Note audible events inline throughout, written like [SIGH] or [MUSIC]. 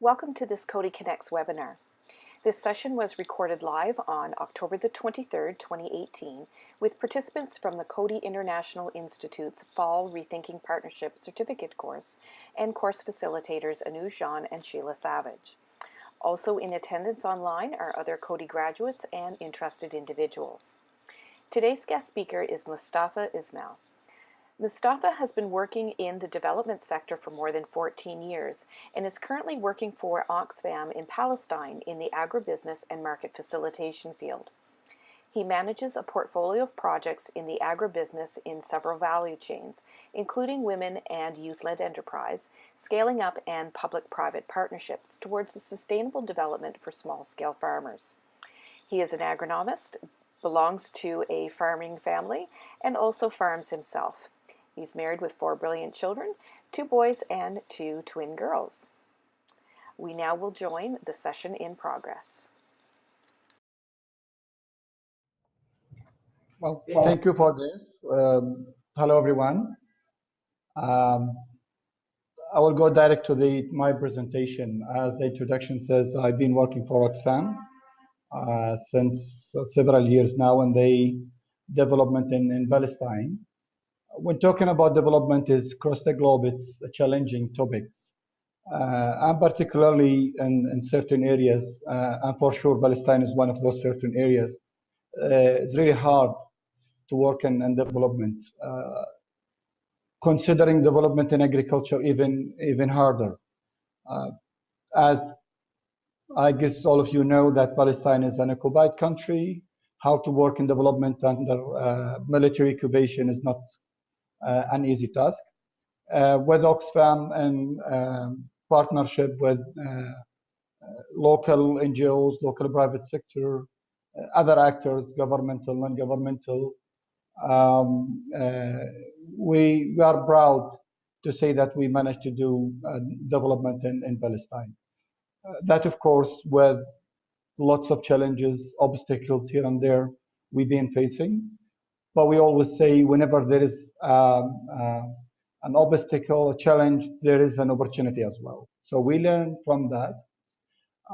Welcome to this Coady Connects webinar. This session was recorded live on October the 23rd, 2018, with participants from the Coady International Institute's Fall Rethinking Partnership Certificate course and course facilitators Anuj Jain and Sheila Savage. Also in attendance online are other Coady graduates and interested individuals. Today's guest speaker is Mustafa Ismail. Mustafa has been working in the development sector for more than 14 years and is currently working for Oxfam in Palestine in the agribusiness and market facilitation field. He manages a portfolio of projects in the agribusiness in several value chains, including women and youth-led enterprise, scaling up and public-private partnerships towards the sustainable development for small-scale farmers. He is an agronomist, belongs to a farming family, and also farms himself. He's married with four brilliant children, two boys and two twin girls. We now will join the session in progress. Well, thank you for this. Um, hello, everyone. Um, I will go direct to the my presentation. As the introduction says, I've been working for Oxfam uh, since several years now in the development in, in Palestine when talking about development is across the globe, it's a challenging topic. Uh, and particularly in, in certain areas, uh, and for sure Palestine is one of those certain areas, uh, it's really hard to work in, in development. Uh, considering development in agriculture even, even harder. Uh, as I guess all of you know that Palestine is an occupied country, how to work in development under uh, military occupation is not an easy task. Uh, with Oxfam and um, partnership with uh, local NGOs, local private sector, other actors, governmental, non-governmental, um, we, we are proud to say that we managed to do uh, development in, in Palestine. Uh, that, of course, with lots of challenges, obstacles here and there we've been facing. But we always say whenever there is um, uh, an obstacle, a challenge, there is an opportunity as well. So we learn from that.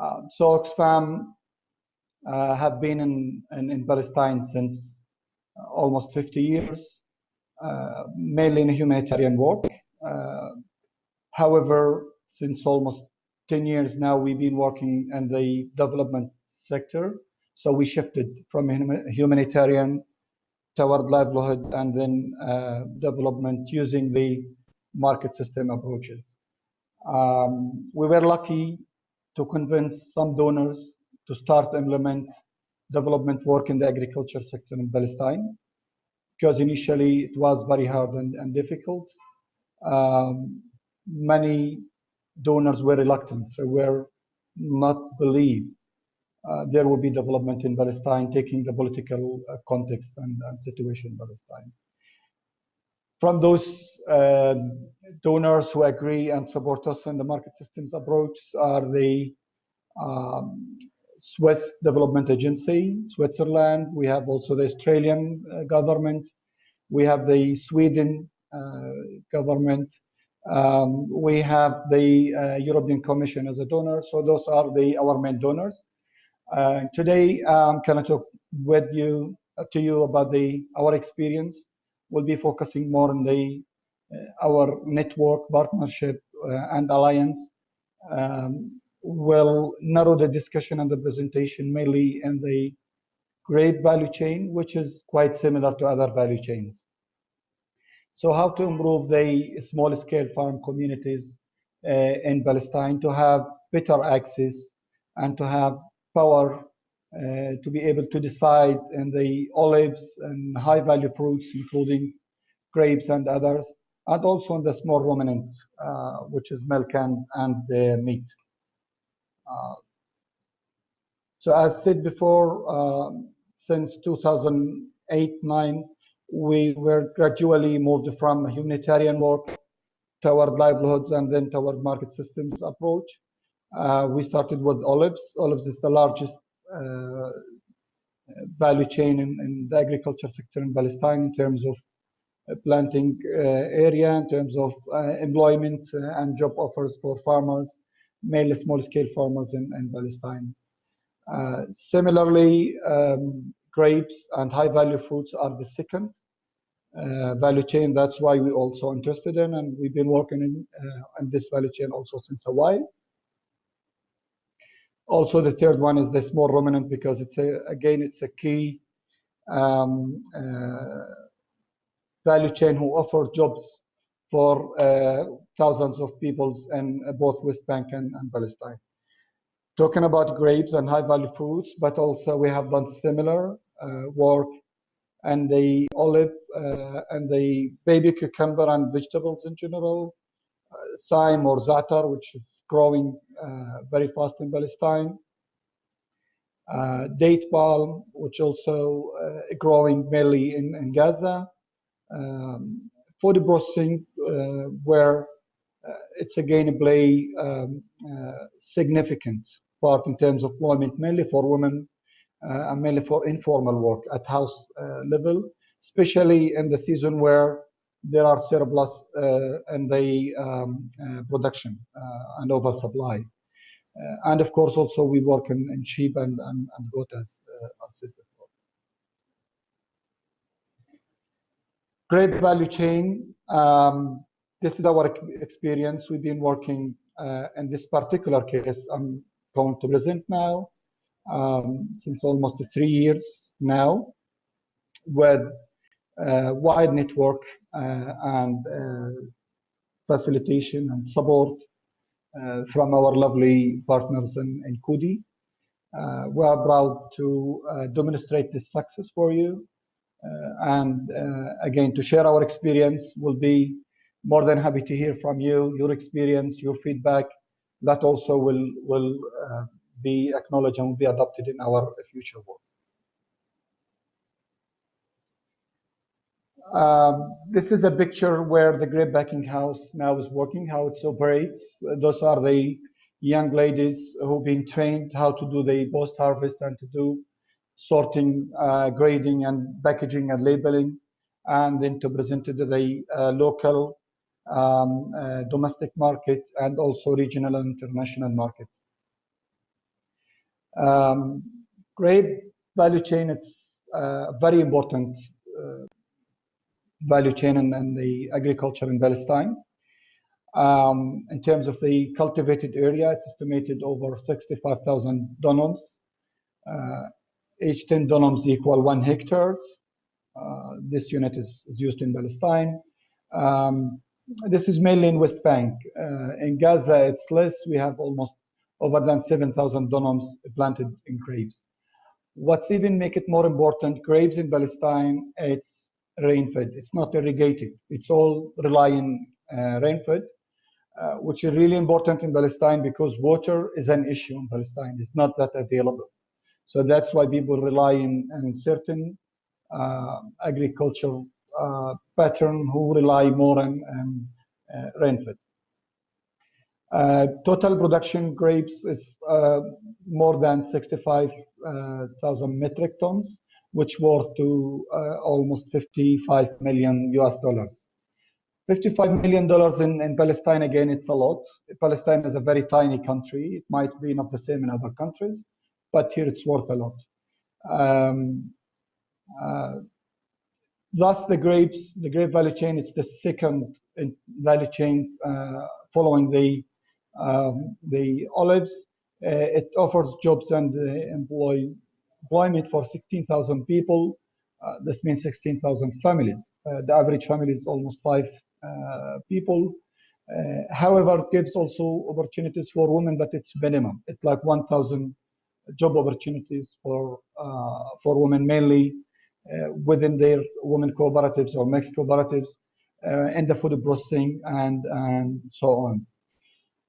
Uh, so Oxfam uh, have been in, in, in, Palestine since uh, almost 50 years, uh, mainly in humanitarian work. Uh, however, since almost 10 years now, we've been working in the development sector. So we shifted from humanitarian toward livelihood and then uh, development using the market system approaches. Um, we were lucky to convince some donors to start implement development work in the agriculture sector in Palestine because initially it was very hard and, and difficult. Um, many donors were reluctant, so were not believe uh, there will be development in Palestine, taking the political uh, context and, and, situation in Palestine. From those uh, donors who agree and support us in the market systems approach are the um, Swiss Development Agency, Switzerland. We have also the Australian uh, government. We have the Sweden uh, government. Um, we have the uh, European Commission as a donor. So those are the our main donors. Uh, today, I'm going to talk with you uh, to you about the our experience. We'll be focusing more on the uh, our network partnership uh, and alliance. Um, will narrow the discussion and the presentation mainly in the grape value chain, which is quite similar to other value chains. So how to improve the small scale farm communities uh, in Palestine to have better access and to have power uh, to be able to decide in the olives and high value fruits, including grapes and others, and also in the small ruminant, uh, which is milk and, and meat. Uh, so as said before, um, since 2008-9, we were gradually moved from humanitarian work toward livelihoods and then toward market systems approach. Uh, we started with olives. Olives is the largest uh, value chain in, in, the agriculture sector in Palestine in terms of uh, planting uh, area, in terms of uh, employment uh, and job offers for farmers. mainly small-scale farmers in, in Palestine. Similarly, um, grapes and high-value fruits are the second value chain. That's why we're also interested in, and we've been working in, in this value chain also since a while. Also, the third one is the small ruminant because it's a, again, it's a key um, uh, value chain who offer jobs for uh, thousands of people in both West Bank and, and, Palestine. Talking about grapes and high value fruits, but also we have done similar uh, work and the olive uh, and the baby cucumber and vegetables in general, uh, thyme or zatar, which is growing uh, very fast in Palestine. Uh, date palm, which also uh, growing mainly in, in Gaza. Um, food processing, where it's again a play um, significant part in terms of employment, mainly for women uh, and mainly for informal work at house uh, level, especially in the season where there are surplus uh, in the um, production and oversupply. and of course, also we work in, in sheep and, and, and goat as, as said before. Great value chain. Um, this is our experience. We've been working uh, in this particular case. I'm going to present now um, since almost three years now with wide network uh, and uh, facilitation and support uh, from our lovely partners in, in. Uh, we are proud to uh, demonstrate this success for you. Uh, and again, to share our experience, we'll be more than happy to hear from you, your experience, your feedback. That also will, will be acknowledged and will be adopted in our future work. Um, this is a picture where the grape packing house now is working, how it operates. Those are the young ladies who've been trained how to do the post-harvest and to do sorting, uh, grading, and packaging and labeling, and then to present it to the uh, local um, uh, domestic market and also regional and international market. Um, grape value chain, it's a very important uh, value chain and, in, the agriculture in Palestine. Um, in terms of the cultivated area, it's estimated over 65,000 dunams. Uh, each 10 dunams equal one hectares. Uh, this unit is, is, used in Palestine. Um, this is mainly in West Bank. Uh, in Gaza, it's less. We have almost over than 7,000 dunams planted in grapes. What's even make it more important, grapes in Palestine, it's rain-fed. It's not irrigated. It's all relying uh, rain-fed, uh, which is really important in Palestine because water is an issue in Palestine. It's not that available. So that's why people rely in certain uh, agricultural uh, pattern who rely more on, on uh, rain-fed. Uh, total production grapes is uh, more than 65,000 metric tons, which worth to uh, almost 55 million US dollars. 55 million dollars in, in Palestine, again, it's a lot. Palestine is a very tiny country. It might be not the same in other countries, but here it's worth a lot. Um, uh, thus, the grapes, the grape value chain, it's the second value chain uh, following the um, the olives. Uh, it offers jobs and uh, employ, employment for 16,000 people. Uh, this means 16,000 families. the average family is almost five people. however, it gives also opportunities for women, but it's minimum. It's like 1,000 job opportunities for for women, mainly uh, within their women cooperatives or mixed cooperatives uh, in the food processing and, and so on.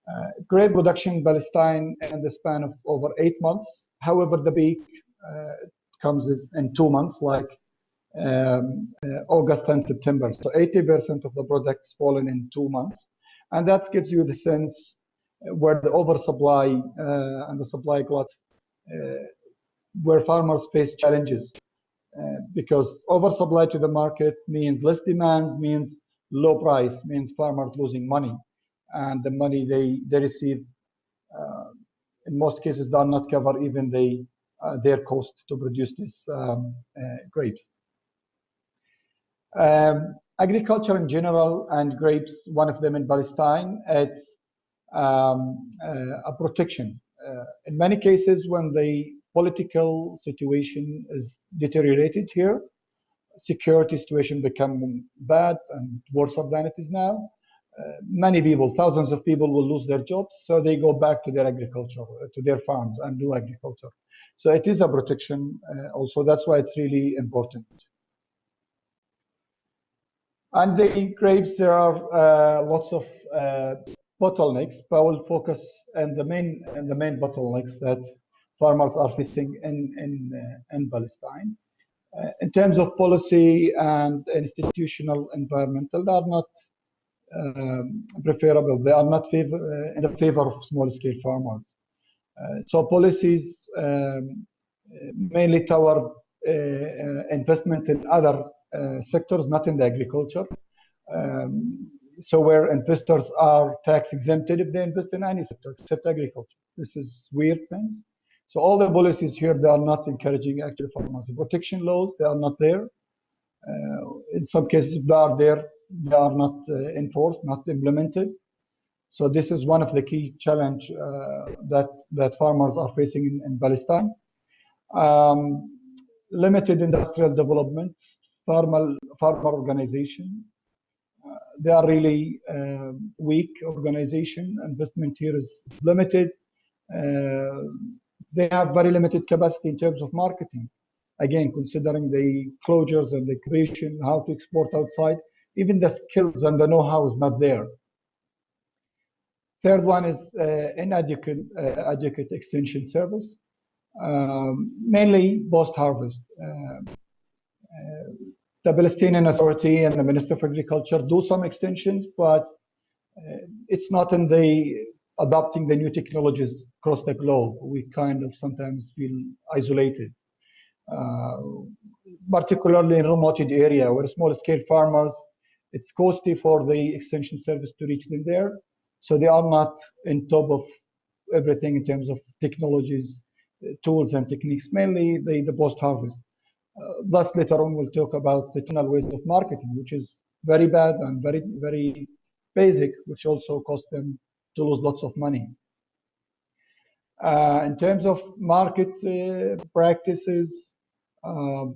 Uh, production in Palestine in the span of over eight months. However, the peak uh, comes in two months, like um, uh, August and September. So 80% of the products fallen in two months. And that gives you the sense where the oversupply uh, and the supply glut, uh, where farmers face challenges. Uh, because oversupply to the market means less demand, means low price, means farmers losing money and the money they, they receive in most cases, do not cover even the, uh, their cost to produce these um, uh, grapes. Um, agriculture in general and grapes, one of them in Palestine, it's um, uh, a protection. Uh, in many cases, when the political situation is deteriorated here, security situation become bad and worse than it is now. Uh, many people, thousands of people will lose their jobs, so they go back to their agriculture, uh, to their farms and do agriculture. So it is a protection uh, also. That's why it's really important. And the grapes, there are uh, lots of uh, bottlenecks, but I will focus on the main the main bottlenecks that farmers are facing in in in Palestine. Uh, in terms of policy and institutional environmental, they are not um, preferable. They are not favor, uh, in the favor of small-scale farmers. Uh, so policies um, mainly toward uh, investment in other uh, sectors, not in the agriculture. Um, so where investors are tax exempted if they invest in any sector except agriculture. This is weird things. So all the policies here, they are not encouraging actual farmers. Protection laws, they are not there. Uh, in some cases, if they are there, they are not uh, enforced, not implemented. So this is one of the key challenge uh, that that farmers are facing in, in Palestine. Um, limited industrial development, farmer farmer organization. Uh, they are really uh, weak organization. Investment here is limited. Uh, they have very limited capacity in terms of marketing. Again, considering the closures and the creation, how to export outside, even the skills and the know-how is not there. Third one is uh, inadequate uh, adequate extension service, um, mainly post-harvest. Uh, the Palestinian Authority and the Minister of Agriculture do some extensions, but it's not in the adopting the new technologies across the globe. We kind of sometimes feel isolated, uh, particularly in remote area where small-scale farmers it's costly for the extension service to reach them there. So they are not in top of everything in terms of technologies, uh, tools and techniques, mainly the, the post-harvest. Uh, thus, later on, we'll talk about the tunnel waste of marketing, which is very bad and very, very basic, which also cost them to lose lots of money. Uh, in terms of market uh, practices, um,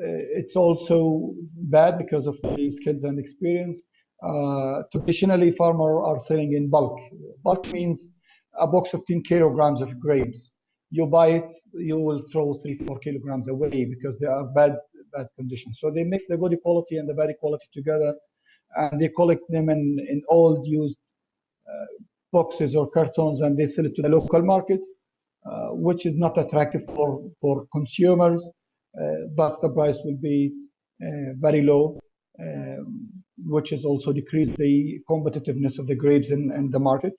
uh, it's also bad because of the skills and experience. Uh, traditionally, farmers are selling in bulk. Bulk means a box of 10 kilograms of grapes. You buy it, you will throw three, four kilograms away because they are bad, bad conditions. So they mix the good quality and the bad quality together, and they collect them in, in old, used uh, boxes or cartons, and they sell it to the local market, uh, which is not attractive for for consumers uh, thus the price will be uh, very low, um, which has also decreased the competitiveness of the grapes in, in the market.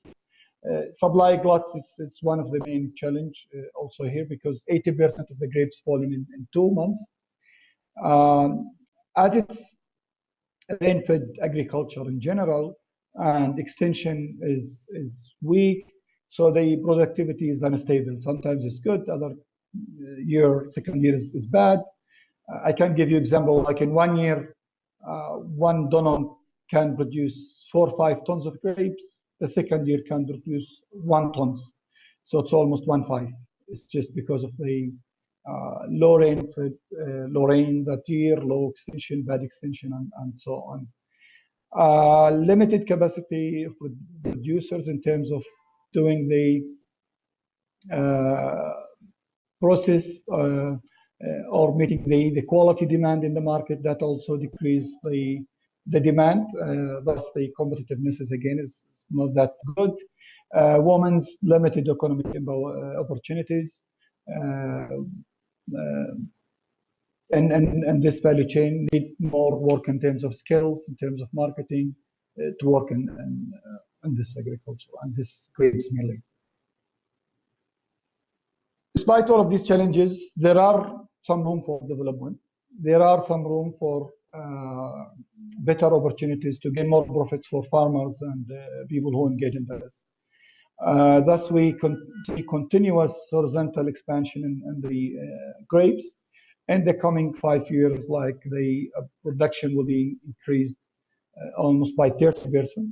Uh, supply glut is, is, one of the main challenge uh, also here because 80% of the grapes fall in, in two months. Um, as it's rain-fed agriculture in general and extension is, is weak, so the productivity is unstable. Sometimes it's good, other year, second year is, is bad. Uh, I can give you example, like in one year, uh, one dunam can produce four or five tons of grapes. The second year can produce one tons. So it's almost one five. It's just because of the uh, low rain, uh, low rain that year, low extension, bad extension, and, and so on. Uh, limited capacity of producers in terms of doing the uh, process uh, uh, or meeting the, the quality demand in the market that also decrease the the demand uh, thus the competitiveness is again is not that good. Women's limited economic opportunities and, and, and this value chain need more work in terms of skills, in terms of marketing, uh, to work in, in, uh, in, this agriculture and this grapes mainly despite all of these challenges, there are some room for development. There are some room for uh, better opportunities to gain more profits for farmers and uh, people who engage in this. Uh, thus, we con see continuous horizontal expansion in, in the uh, grapes. In the coming five years, like the uh, production will be increased uh, almost by 30 percent.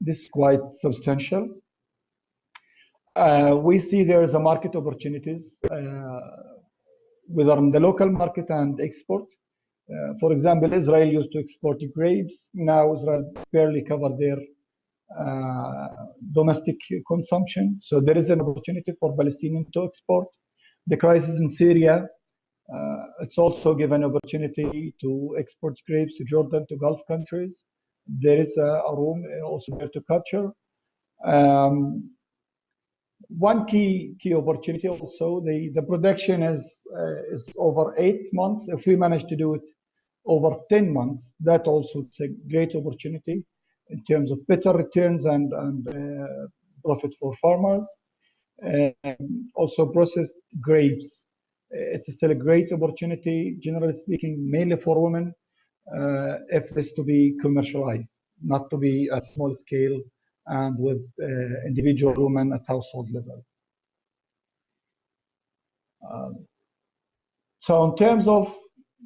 This is quite substantial. Uh, we see there is a market opportunities, uh, whether in the local market and export. Uh, for example, Israel used to export grapes. Now Israel barely cover their domestic consumption. So there is an opportunity for Palestinians to export. The crisis in Syria, it's also given opportunity to export grapes to Jordan, to Gulf countries. There is a, a room also there to capture. Um, one key key opportunity also the the production is uh, is over eight months. If we manage to do it over 10 months that also it's a great opportunity in terms of better returns and and uh, profit for farmers. Um, also processed grapes. It's still a great opportunity generally speaking mainly for women uh, if it's to be commercialized not to be at small scale and with uh, individual women at household level. Um, so in terms of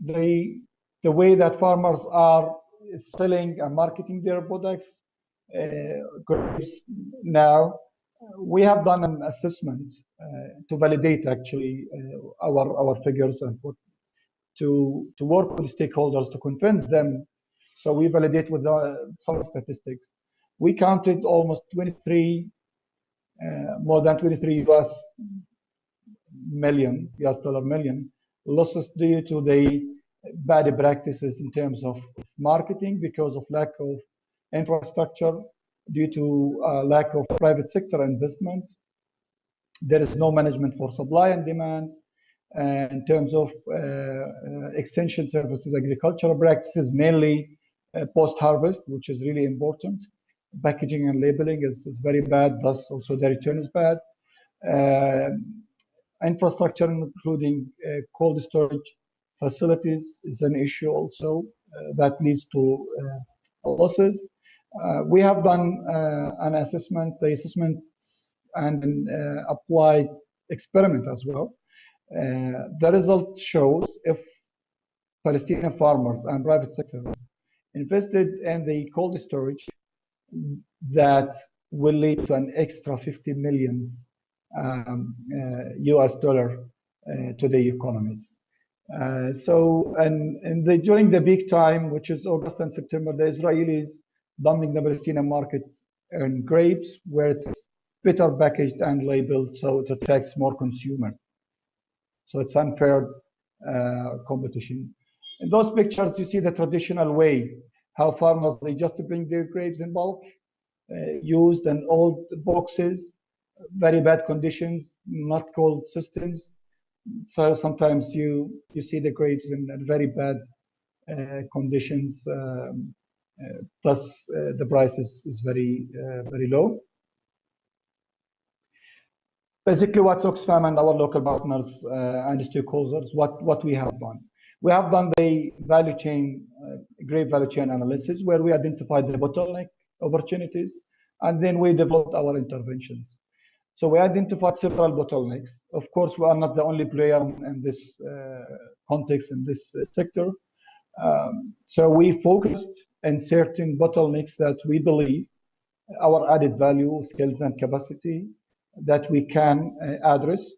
the, the way that farmers are selling and marketing their products, uh, now we have done an assessment uh, to validate actually uh, our our figures and to to work with stakeholders to convince them. So we validate with uh, some statistics we counted almost 23, uh, more than 23 US million, US dollar million losses due to the bad practices in terms of marketing because of lack of infrastructure, due to uh, lack of private sector investment. There is no management for supply and demand. In terms of uh, uh extension services, agricultural practices, mainly uh, post-harvest, which is really important packaging and labeling is, is very bad, thus also the return is bad. Uh, infrastructure, including uh, cold storage facilities, is an issue also uh, that leads to uh, losses. Uh, we have done uh, an assessment, the assessment and an applied experiment as well. the result shows if Palestinian farmers and private sector invested in the cold storage that will lead to an extra 50 million um, uh, US dollar uh, to the economies. Uh, so, and, and the, during the big time, which is August and September, the Israelis dumping the Palestinian market in grapes, where it's better packaged and labeled, so it attracts more consumers. So it's unfair uh, competition. In those pictures, you see the traditional way how farmers they just to bring their grapes in bulk, uh, used and old boxes, very bad conditions, not cold systems. So sometimes you you see the grapes in very bad uh, conditions. Um, uh, thus, uh, the price is, is very uh, very low. Basically, what Oxfam and our local partners uh, and stakeholders, what what we have done. We have done the value chain, grape value chain analysis, where we identified the bottleneck opportunities, and then we developed our interventions. So we identified several bottlenecks. Of course, we are not the only player in this uh, context, in this uh, sector. Um, so we focused on certain bottlenecks that we believe our added value, skills, and capacity that we can uh, address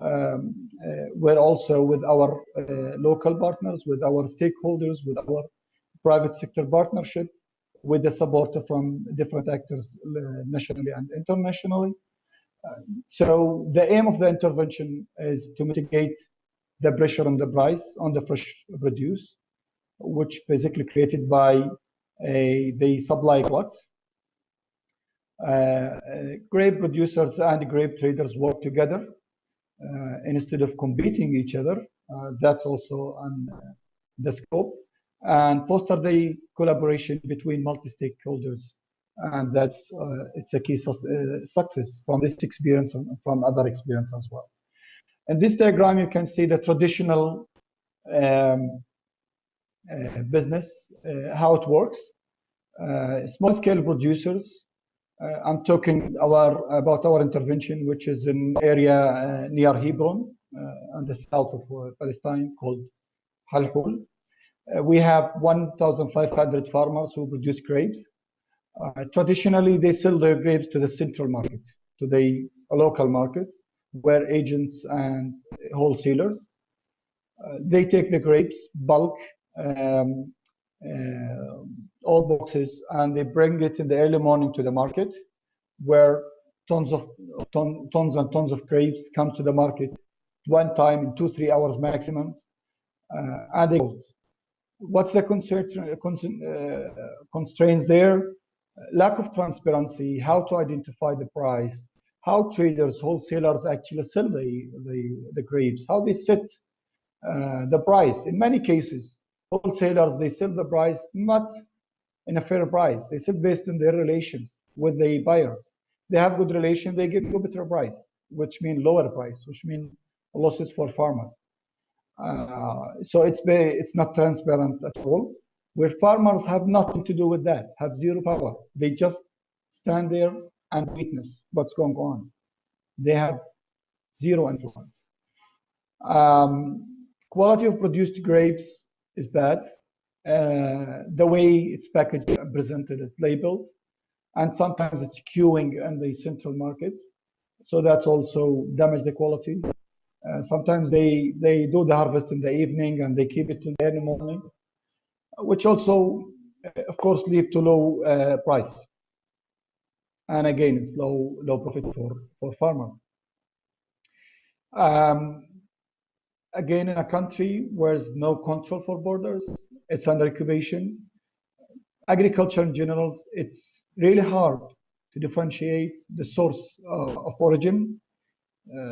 um, uh, we're also with our uh, local partners, with our stakeholders, with our private sector partnership, with the support from different actors uh, nationally and internationally. so the aim of the intervention is to mitigate the pressure on the price on the fresh produce, which basically created by a, the supply flux. Uh, grape producers and grape traders work together uh, instead of competing each other. Uh, that's also on uh, the scope and foster the collaboration between multi-stakeholders and that's uh, it's a key su uh, success from this experience and from other experience as well. In this diagram, you can see the traditional um, uh, business, how it works. Small-scale producers Uh, I'm talking our, about our intervention, which is in area uh, near Hebron, uh, the south of Palestine, called Halhul. Uh, we have 1,500 farmers who produce grapes. Uh, traditionally, they sell their grapes to the central market, to the local market, where agents and wholesalers uh, they take the grapes bulk um, uh, all boxes and they bring it in the early morning to the market where tons of ton, tons and tons of grapes come to the market one time in two three hours maximum uh, and they what's the concern, uh, constraints there? Lack of transparency how to identify the price how traders wholesalers actually sell the the, the grapes how they set uh, the price. In many cases wholesalers they sell the price not in a fair price. They sell based on their relations with the buyers. They have good relation they give you better price which means lower price which means losses for farmers so it's it's not transparent at all where farmers have nothing to do with that have zero power they just stand there and witness what's going on they have zero influence um, quality of produced grapes is bad. Uh, the way it's packaged and presented, it's labeled, and sometimes it's queuing in the central market. So that's also damage the quality. Uh, sometimes they they do the harvest in the evening and they keep it till the early morning, which also, uh, of course, lead to low uh, price. And again, it's low low profit for for farmers. Um, again, in a country where there's no control for borders, it's under occupation. Agriculture in general, it's really hard to differentiate the source uh, of origin,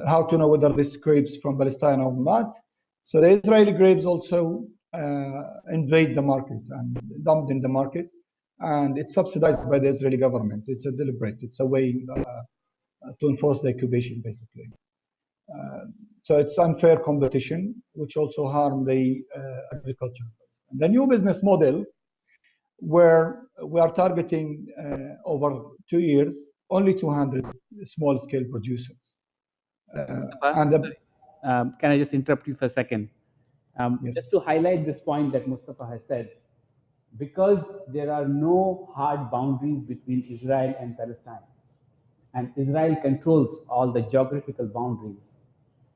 how to know whether this grapes from Palestine or not. So the Israeli grapes also uh, invade the market and dumped in the market, and it's subsidized by the Israeli government. It's a deliberate, it's a way uh, to enforce the occupation, basically. Uh, so it's unfair competition, which also harm the uh, agriculture. The new business model, where we are targeting uh, over two years, only 200 small-scale producers. And the, um, can I just interrupt you for a second? Um, yes. Just to highlight this point that Mustafa has said, because there are no hard boundaries between Israel and Palestine, and Israel controls all the geographical boundaries,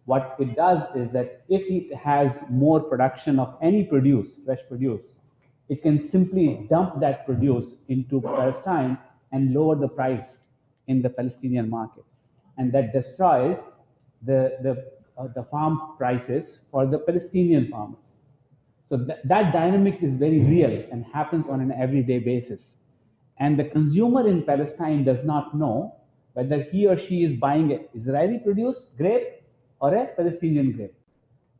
what it does is that if it has more production of any produce, fresh produce, it can simply dump that produce into Palestine and lower the price in the Palestinian market. And that destroys the, the, uh, the farm prices for the Palestinian farmers. So th that dynamics is very real and happens on an everyday basis. And the consumer in Palestine does not know whether he or she is buying an Israeli produced grape or a Palestinian grape.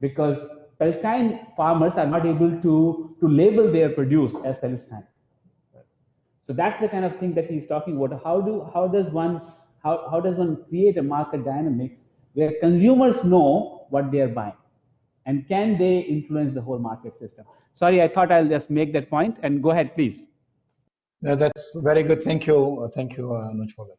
Because Palestine farmers are not able to, to label their produce as Palestine. So that's the kind of thing that he's talking about. How do how does one how, how does one create a market dynamics where consumers know what they are buying? And can they influence the whole market system? Sorry, I thought I'll just make that point and go ahead, please. No, that's very good. Thank you. Thank you, Anuj, for that.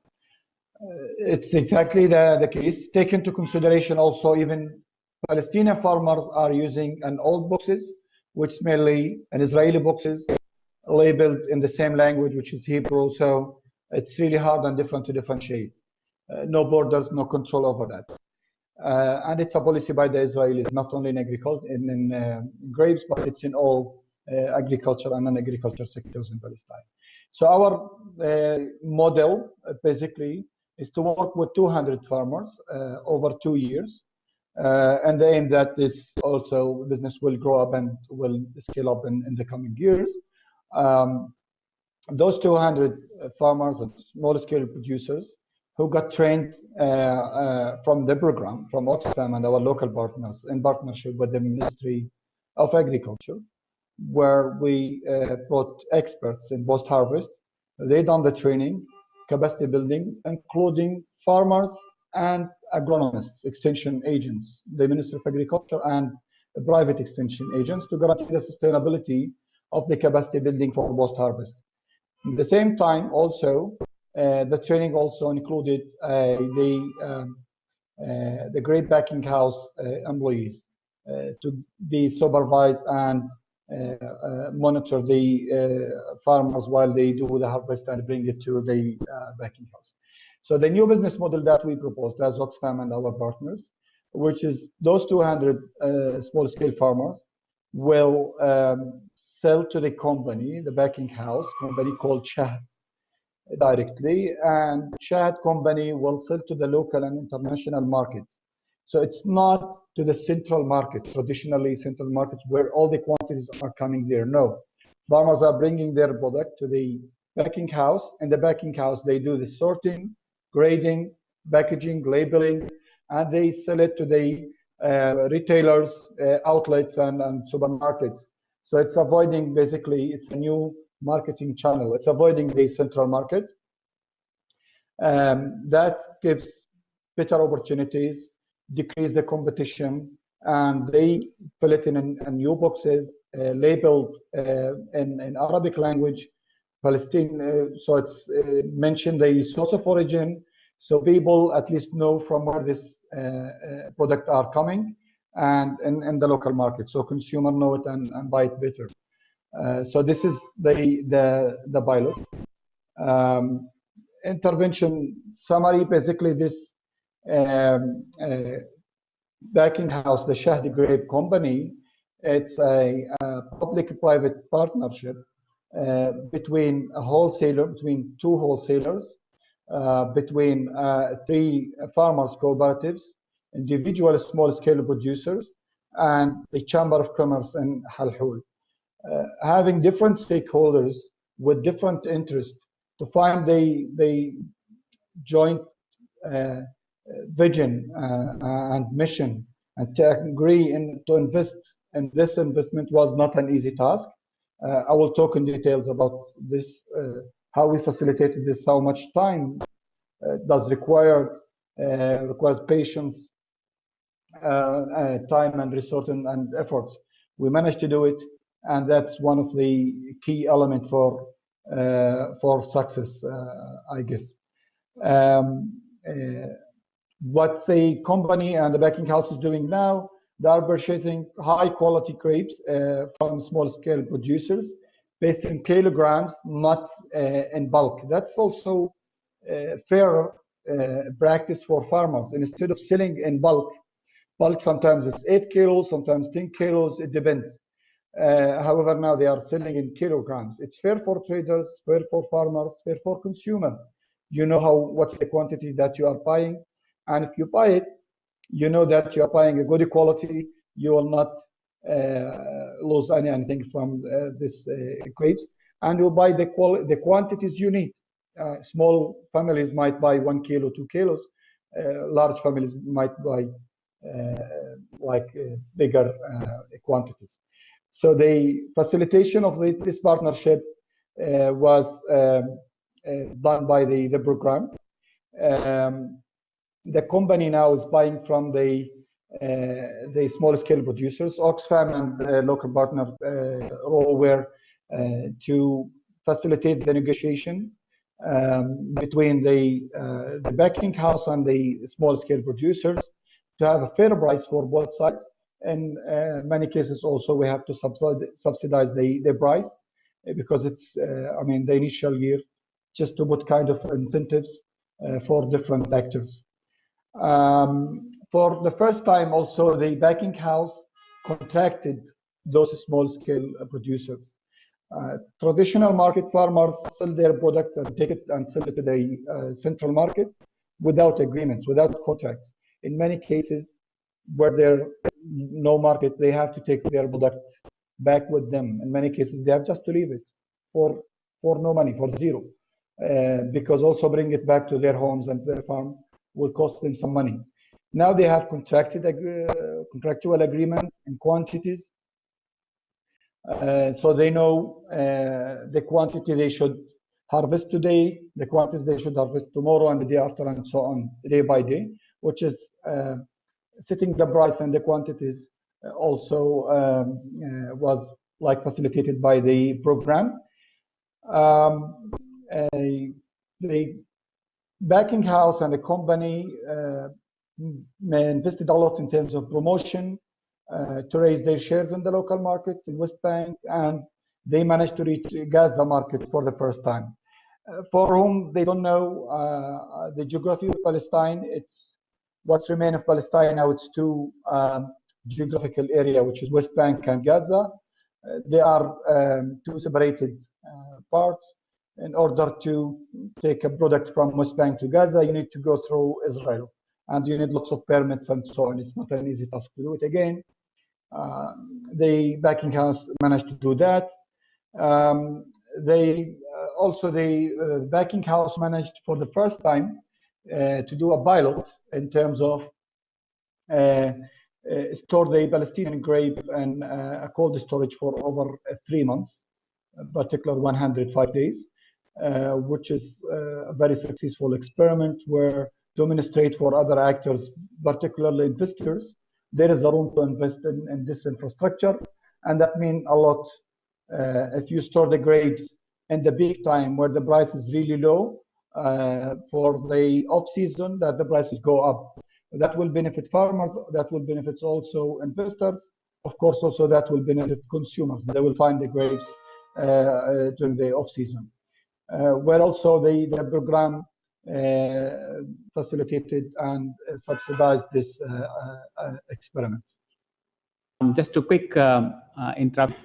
It's exactly the, the case. Take into consideration also even Palestinian farmers are using an old boxes, which mainly an Israeli boxes labeled in the same language, which is Hebrew. So it's really hard and different to differentiate. Uh, no borders, no control over that. Uh, and it's a policy by the Israelis, not only in agriculture, in, in uh, grapes, but it's in all uh, agriculture and non-agriculture sectors in Palestine. So our uh, model, basically, is to work with 200 farmers uh, over two years. Uh, and the aim that this also business will grow up and will scale up in, in the coming years. Um, those 200 farmers and small scale producers who got trained uh, uh, from the program, from Oxfam and our local partners in partnership with the Ministry of Agriculture, where we uh, brought experts in post-harvest. They done the training capacity building, including farmers and agronomists, extension agents, the Ministry of Agriculture and private extension agents to guarantee the sustainability of the capacity building for post-harvest. At the same time, also, Uh, the training also included uh, the um, uh, the grape packing house employees to be supervised and monitor the farmers while they do the harvest and bring it to the backing house. So the new business model that we proposed as Oxfam and our partners, which is those 200 uh, small-scale farmers will um, sell to the company, the backing house company called Shahd directly, and Shahd company will sell to the local and international markets. So it's not to the central market, traditionally central markets where all the quantities are coming there. No, farmers are bringing their product to the packing house, and the packing house they do the sorting, grading, packaging, labeling, and they sell it to the uh, retailers, uh, outlets, and, and supermarkets. So it's avoiding basically, it's a new marketing channel. It's avoiding the central market. Um, that gives better opportunities, decrease the competition, and they fill it in, in new boxes uh, labeled uh, in, in, Arabic language, Palestine. Uh, so it's uh, mentioned the source of origin, so people at least know from where this uh, uh, product are coming and in, the local market. So consumer know it and, and buy it better. Uh, so this is the the the pilot. Um, intervention summary, basically this um, uh, backing house, the Shahdi Grape Company, it's a, a public-private partnership uh, between a wholesaler, between two wholesalers, uh, between uh, three farmers cooperatives, individual small-scale producers, and the Chamber of Commerce in Halhul. Uh, having different stakeholders with different interests to find the, the joint uh, vision uh, and mission and to agree in, to invest in this investment was not an easy task. Uh, I will talk in details about this how we facilitated this, how much time uh, does require uh, requires patience, uh, time and resource and, and efforts. We managed to do it, and that's one of the key elements for for success, I guess. Um, what the company and the backing house is doing now, they are purchasing high quality grapes uh, from small scale producers based in kilograms, not uh, in bulk. That's also uh, fair uh, practice for farmers. Instead of selling in bulk, bulk sometimes is 8 kilos, sometimes 10 kilos, it depends. Uh, however, now they are selling in kilograms. It's fair for traders, fair for farmers, fair for consumers. You know how what's the quantity that you are buying, and if you buy it, you know that you are buying a good quality. You will not uh, lose any, anything from uh, this uh, grapes, and you buy the the quantities you need. small families might buy one kilo, two kilos. large families might buy like bigger quantities. So the facilitation of this partnership uh, was um, uh, done by the, the program. Um, the company now is buying from the uh, the small scale producers. Oxfam and uh, local partner uh, role were to facilitate the negotiation um, between the, the backing house and the small scale producers to have a fair price for both sides. In many cases, also we have to subsidize the, the price because it's, I mean, the initial year just to put kind of incentives uh, for different actors. Um, for the first time, also, the backing house contracted those small-scale producers. Uh, traditional market farmers sell their product and take it and sell it to the uh, central market without agreements, without contracts. In many cases, where there no market, they have to take their product back with them. In many cases, they have just to leave it for for no money, for zero, uh, because also bring it back to their homes and their farm will cost them some money. Now they have contracted uh, contractual agreement in quantities, uh, so they know uh, the quantity they should harvest today, the quantities they should harvest tomorrow and the day after, and so on, day by day, which is uh, setting the price and the quantities uh, also um, uh, was like facilitated by the program. Um, the backing house and the company uh, invested a lot in terms of promotion to raise their shares in the local market in West Bank, and they managed to reach Gaza market for the first time. For whom they don't know uh, the geography of Palestine, it's what's remain of Palestine now. It's two um, geographical area, which is West Bank and Gaza. Uh, they are um, two separated uh, parts. In order to take a product from West Bank to Gaza, you need to go through Israel, and you need lots of permits and so on. It's not an easy task to do it again. Uh, the backing house managed to do that. Um, they uh, also the uh, backing house managed for the first time to do a pilot in terms of uh, uh, store the Palestinian grape and uh, a cold storage for over three months, particular 105 days, which is a very successful experiment where demonstrate for other actors, particularly investors, there is a room to invest in, in this infrastructure, and that means a lot. Uh, if you store the grapes in the big time where the price is really low, uh, for the off season, that the prices go up. That will benefit farmers. That will benefit also investors. Of course, also that will benefit consumers. They will find the grapes uh, uh during the off season. Uh, where also the, the program uh, facilitated and subsidized this experiment. Um, just a quick um, interrupt.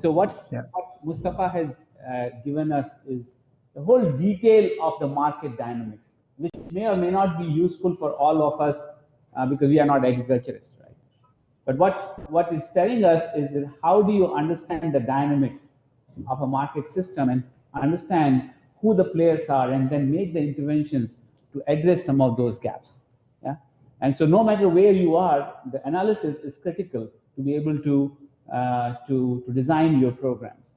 So what, yeah. what Mustafa has given us is the whole detail of the market dynamics which may or may not be useful for all of us uh, because we are not agriculturists, right? But what, what it's telling us is that how do you understand the dynamics of a market system and understand who the players are and then make the interventions to address some of those gaps. Yeah. And so no matter where you are, the analysis is critical to be able to, uh, to, to design your programs.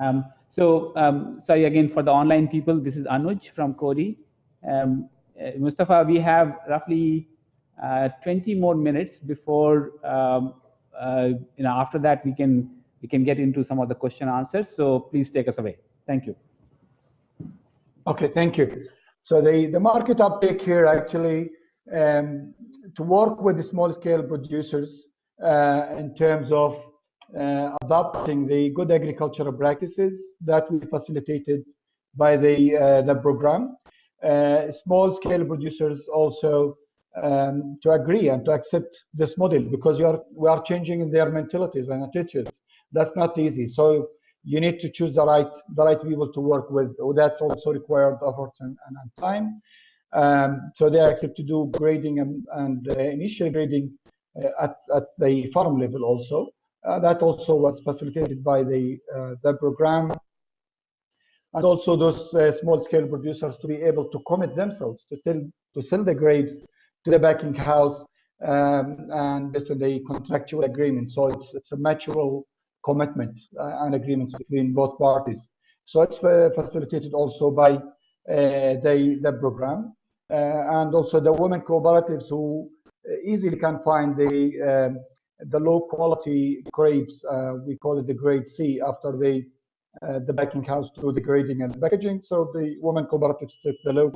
Um, so um, sorry again for the online people, this is Anuj from Coady. Um, uh, Mustafa, we have roughly uh, 20 more minutes before, um, uh, you know, after that we can we can get into some of the question answers. So please take us away. Thank you. Okay, thank you. So the, the market uptake here actually um, to work with the small scale producers uh, in terms of adopting the good agricultural practices that we facilitated by the uh, the program uh, small scale producers also um, to agree and to accept this model because you are, we are changing their mentalities and attitudes. That's not easy. So you need to choose the right the right people to work with. That's also required efforts and, and, and time. Um, so they accept to do grading and, and uh, initial grading uh, at, at the farm level also. Uh, that also was facilitated by the uh, the program and also those uh, small scale producers to be able to commit themselves to tell to sell the grapes to the backing house um, and based on the contractual agreement. So it's it's a mutual commitment and agreements between both parties. So it's facilitated also by uh, the the program uh, and also the women cooperatives who easily can find the um, the low quality grapes. Uh, we call it the grade C after they uh, the backing house to the grading and packaging. So the women cooperatives took the low,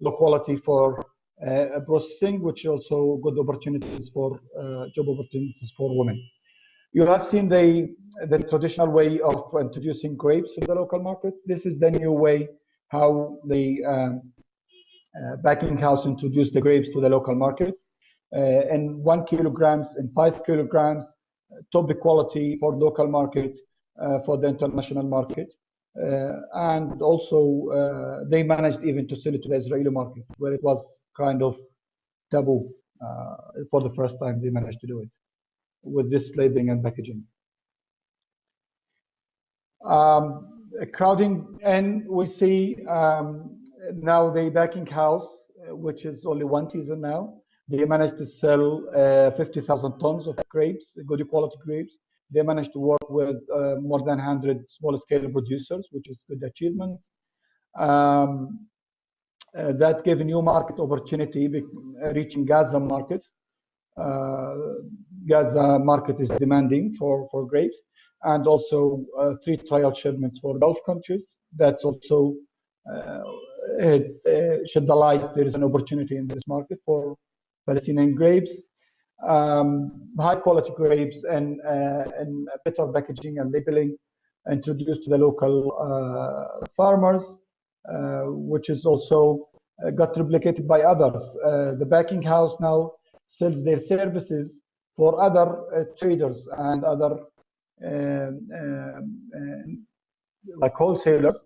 low quality for uh, processing, which also good opportunities for uh, job opportunities for women. You have seen the, the traditional way of introducing grapes to the local market. This is the new way how the um, uh, backing house introduced the grapes to the local market. Uh, and one kilograms and five kilograms, top quality for local market uh, for the international market. Uh, and also, uh, they managed even to sell it to the Israeli market, where it was kind of taboo. for the first time, they managed to do it with this labeling and packaging. Um, crowding and we see um, now the backing house, which is only one season now, they managed to sell uh, 50,000 tons of grapes, good quality grapes, they managed to work with uh, more than 100 small scale producers, which is good achievement. Um, uh, that gave a new market opportunity reaching Gaza market. Uh, Gaza market is demanding for, for grapes and also uh, three trial shipments for Gulf countries. That's also it, shed the light there is an opportunity in this market for Palestinian grapes. Um, high quality grapes and, and better packaging and labeling introduced to the local uh, farmers, uh, which is also uh, got replicated by others. the baking house now sells their services for other traders and other um, um, like wholesalers.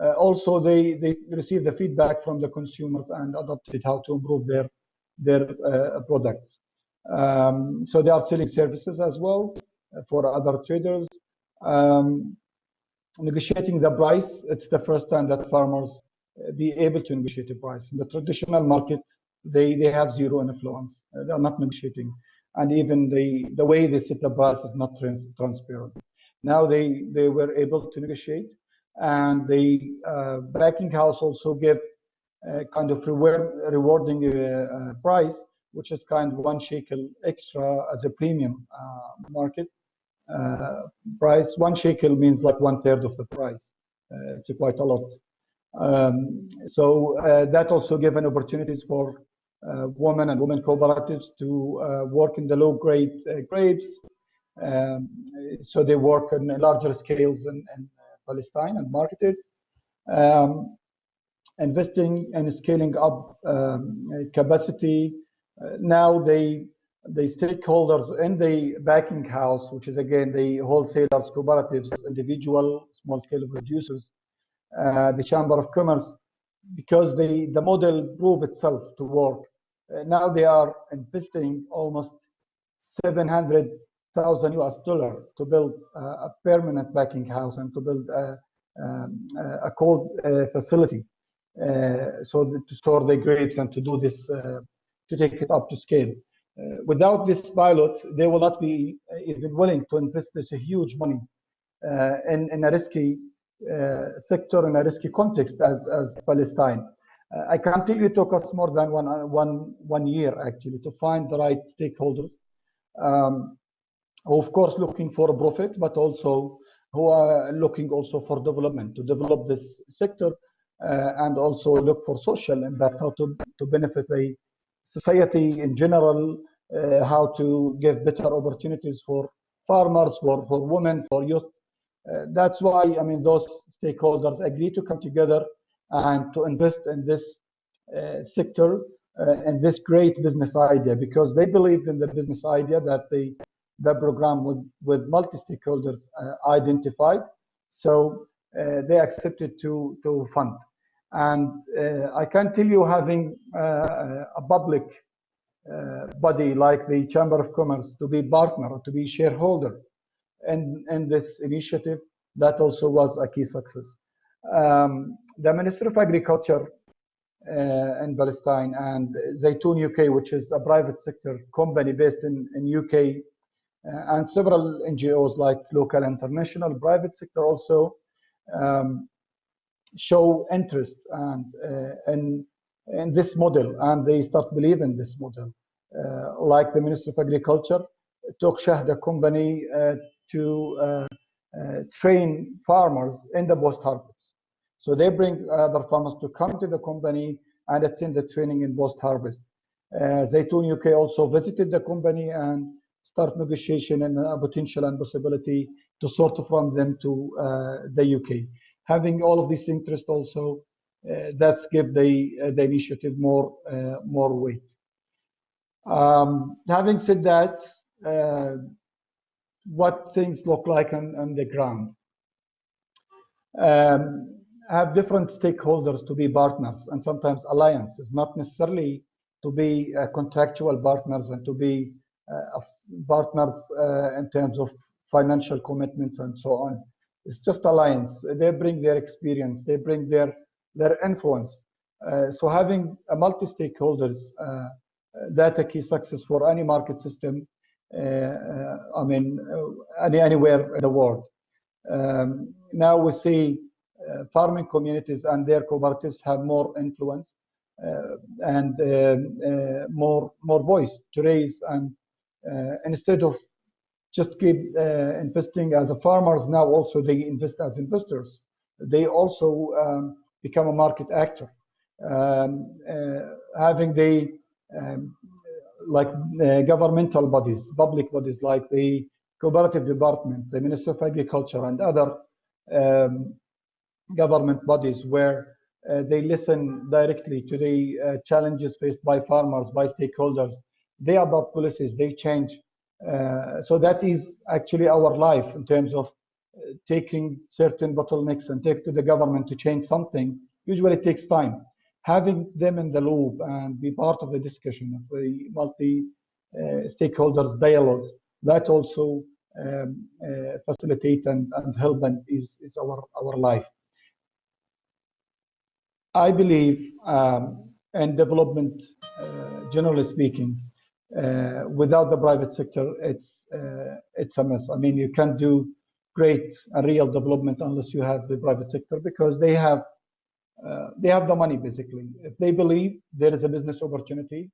Uh, also, they, they receive the feedback from the consumers and adopted how to improve their their uh, products. Um, so they are selling services as well for other traders. Um, negotiating the price, it's the first time that farmers uh, be able to negotiate a price. In the traditional market, they, they have zero influence. Uh, they are not negotiating. And even the, the way they set the price is not trans transparent. Now they, they were able to negotiate and the uh, baking house also give a kind of reward, rewarding uh, uh, price, which is kind of one shekel extra as a premium uh, market uh, price. One shekel means like one third of the price. Uh, it's quite a lot. Um, so uh, that also given opportunities for women and women cooperatives to work in the low grade grapes. Um, so they work on larger scales in, in Palestine and marketed. Um, investing and scaling up um, capacity. Uh, now they the stakeholders in the backing house, which is again the wholesalers, cooperatives, individual small scale producers, uh, the Chamber of Commerce, because the, the model proved itself to work. Uh, now they are investing almost 700,000 US dollar to build uh, a permanent backing house and to build a, um, a cold uh, facility. Uh, so to store the grapes and to do this, uh, to take it up to scale. Uh, without this pilot, they will not be even willing to invest this huge money in, in a risky sector in a risky context as, as Palestine. I can tell you it took us more than one, one, one year actually to find the right stakeholders. Um, of course, looking for a profit, but also who are looking also for development to develop this sector and also look for social impact, how to, to benefit the society in general, uh, how to give better opportunities for farmers, for, for women, for youth. Uh, that's why, I mean, those stakeholders agree to come together and to invest in this uh, sector uh, and this great business idea because they believed in the business idea that the, the program with, with multi-stakeholders uh, identified. So uh, they accepted to, to fund. And uh, I can tell you having uh, a public uh, body like the Chamber of Commerce to be partner, to be shareholder in, in this initiative, that also was a key success. Um, the Ministry of Agriculture uh, in Palestine and Zaytoun UK, which is a private sector company based in, in UK, uh, and several NGOs like local, international, private sector also um, show interest and uh, in in this model and they start believing this model. Uh, like the Minister of Agriculture took Shahda company uh, to train farmers in the post harvest. So they bring other farmers to come to the company and attend the training in post harvest. Uh, Zaytoun UK also visited the company and start negotiation and a potential and possibility to sort from them to uh, the UK having all of this interest also, uh, that's give the, uh, the initiative more, uh, more weight. Um, having said that, what things look like on, on the ground. Um, have different stakeholders to be partners and sometimes alliances, not necessarily to be uh, contractual partners and to be uh, partners uh, in terms of financial commitments and so on. It's just alliance. They bring their experience. They bring their their influence. Uh, so having a multi-stakeholders, uh, that a key success for any market system. Uh, uh I mean, uh, any, anywhere in the world. Um, now we see farming communities and their cooperatives have more influence and more more voice to raise and instead of just keep uh, investing as a farmers now also they invest as investors they also um, become a market actor. Um, having the um, like uh, governmental bodies, public bodies like the cooperative department, the minister of Agriculture, and other um, government bodies where uh, they listen directly to the uh, challenges faced by farmers, by stakeholders. They adopt policies, they change. Uh, so that is actually our life in terms of uh, taking certain bottlenecks and take to the government to change something. Usually it takes time having them in the loop and be part of the discussion of the multi uh, stakeholders dialogues that also um, uh, facilitate and, and help and is, is our, our life. I believe um, in development, uh, generally speaking, uh, without the private sector, it's uh, it's a mess. I mean, you can't do great and real development unless you have the private sector because they have uh, they have the money basically. If they believe there is a business opportunity,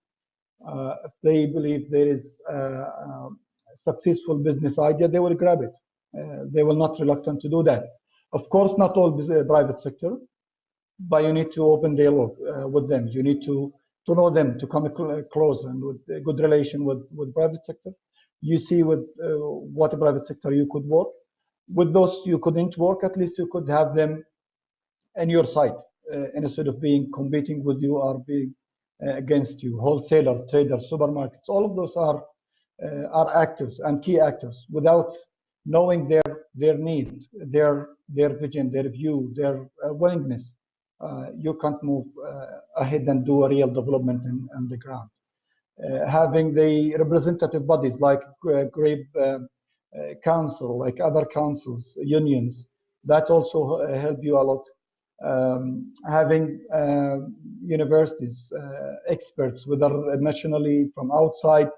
uh, if they believe there is a, a, successful business idea, they will grab it. Uh, they will not reluctant to do that. Of course, not all private sector, but you need to open dialogue uh, with them. You need to to know them, to come close and with a good relation with with private sector. You see with uh, what private sector you could work. With those you couldn't work, at least you could have them in your side uh, instead of being competing with you or being uh, against you. Wholesalers, traders, supermarkets, all of those are uh, are actors and key actors. Without knowing their their need, their their vision, their view, their willingness, you can't move ahead and do a real development in, in the ground. Uh, having the representative bodies like uh, grape uh, council, like other councils, unions, that also help you a lot um, having uh, universities, uh, experts, whether nationally from outside,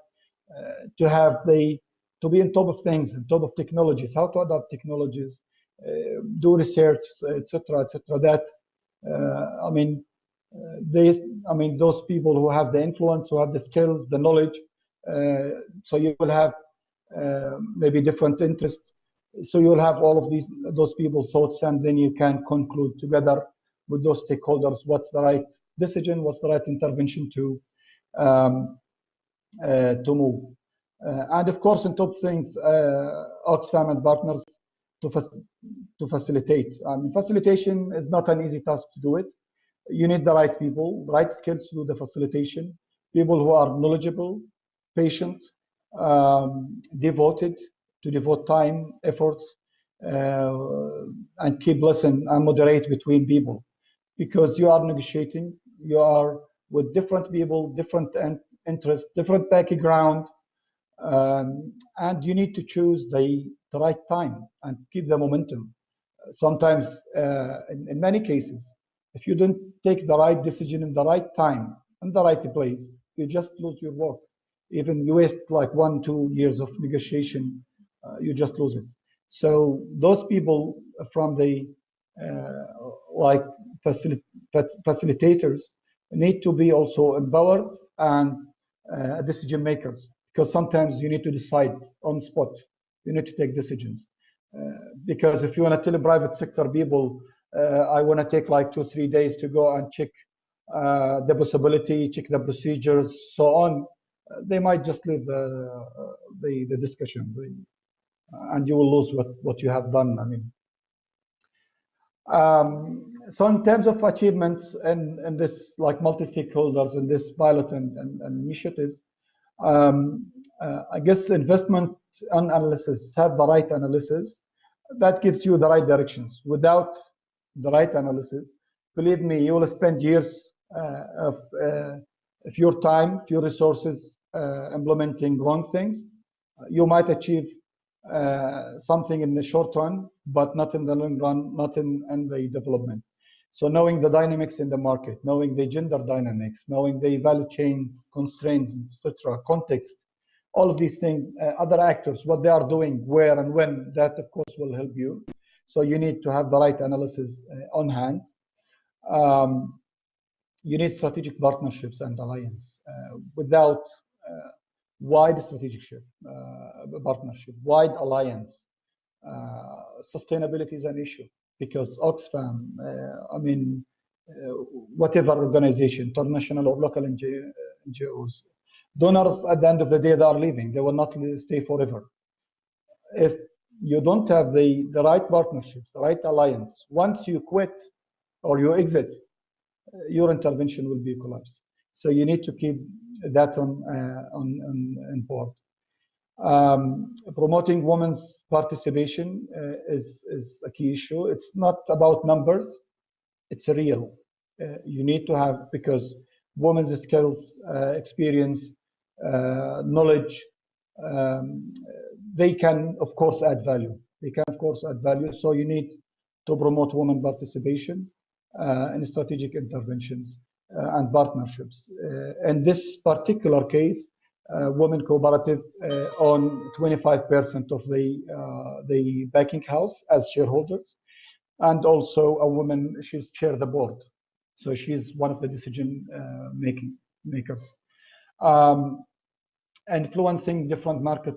uh, to have the to be on top of things, on top of technologies, how to adapt technologies, uh, do research, etc., etc. That uh, I mean, uh, they, I mean, those people who have the influence, who have the skills, the knowledge. so you will have maybe different interests so you'll have all of these those people thoughts and then you can conclude together with those stakeholders what's the right decision what's the right intervention to um, uh, to move uh, and of course on top things uh, oxfam and partners to, to facilitate I mean, facilitation is not an easy task to do it you need the right people right skills to do the facilitation people who are knowledgeable patient um, devoted to devote time, efforts, uh, and keep listen and moderate between people, because you are negotiating. You are with different people, different interests, different background, um, and you need to choose the, the right time and keep the momentum. Sometimes, uh, in, in many cases, if you don't take the right decision in the right time in the right place, you just lose your work. Even you waste like one, two years of negotiation uh, you just lose it. So those people from the uh, like facil facilitators need to be also empowered and uh, decision makers because sometimes you need to decide on spot. You need to take decisions. Uh, because if you want to tell private sector people, uh, I want to take like two, three days to go and check uh, the possibility, check the procedures, so on, they might just leave the, the, the discussion, and you will lose what, what you have done. I mean, um, so in terms of achievements and, and this like multi-stakeholders in this pilot and, and, and initiatives, um, uh, I guess investment and analysis, have the right analysis, that gives you the right directions. Without the right analysis, believe me, you will spend years uh, of, uh, of your time, few resources uh, implementing wrong things. You might achieve uh, something in the short run, but not in the long run, not in, in the development. So knowing the dynamics in the market, knowing the gender dynamics, knowing the value chains, constraints, etc., context, all of these things, uh, other actors, what they are doing, where and when, that of course will help you. So you need to have the right analysis uh, on hand. Um, you need strategic partnerships and alliance. Uh, without uh, wide strategic uh, partnership, wide alliance. Uh, sustainability is an issue because Oxfam, I mean, whatever organization, international or local NGOs. Donors, at the end of the day, they are leaving. They will not stay forever. If you don't have the, the right partnerships, the right alliance, once you quit or you exit, your intervention will be collapsed. So you need to keep that on, uh, on, on, on board. Um, promoting women's participation uh, is, is a key issue. It's not about numbers, it's real. Uh, you need to have, because women's skills, uh, experience, uh, knowledge, um, they can, of course, add value. They can, of course, add value. So you need to promote women participation uh, in strategic interventions uh, and partnerships. in this particular case, uh, women cooperative uh, on 25% of the uh, the banking house as shareholders, and also a woman she's chair the board, so she's one of the decision making makers. Um, influencing different market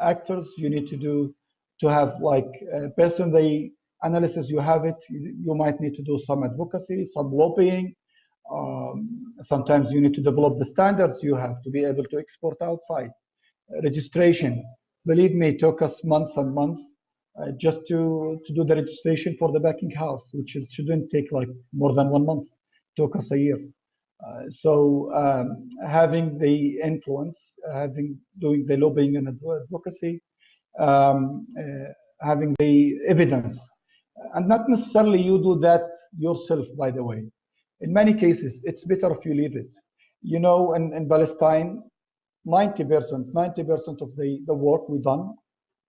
actors, you need to do to have like based on the analysis you have it, you, you might need to do some advocacy, some lobbying, um, sometimes you need to develop the standards you have to be able to export outside. Uh, registration, believe me, took us months and months uh, just to, to do the registration for the banking house, which is, shouldn't take like more than one month, It took us a year. Uh, so um, having the influence, having doing the lobbying and advocacy, um, uh, having the evidence, and not necessarily you do that yourself, by the way. In many cases, it's better if you leave it. You know, in, in Palestine, 90%, 90% of the, the work we done,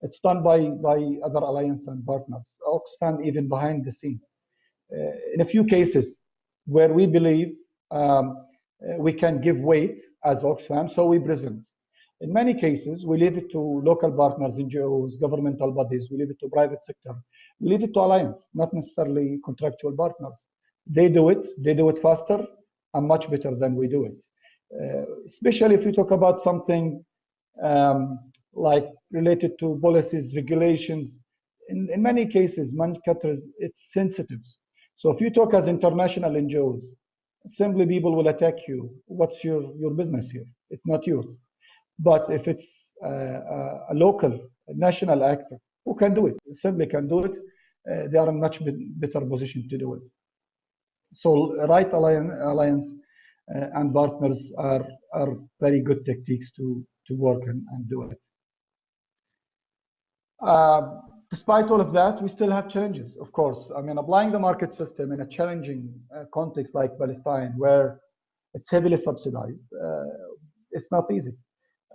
it's done by, by other alliance and partners. Oxfam even behind the scene. Uh, in a few cases where we believe um, we can give weight as Oxfam, so we present. In many cases, we leave it to local partners, NGOs, governmental bodies, we leave it to private sector, we leave it to alliance, not necessarily contractual partners. They do it, they do it faster and much better than we do it. Uh, especially if you talk about something um, like related to policies, regulations. In, in many cases, cutters, it's sensitive. So if you talk as international NGOs, simply people will attack you. What's your, your business here? It's not yours. But if it's uh, a local, a national actor who can do it, simply can do it, uh, they are in much better position to do it. So right alliance uh, and partners are, are very good techniques to, to work and, and do it. Uh, despite all of that, we still have challenges, of course. I mean, applying the market system in a challenging uh, context like Palestine, where it's heavily subsidized, uh, it's not easy.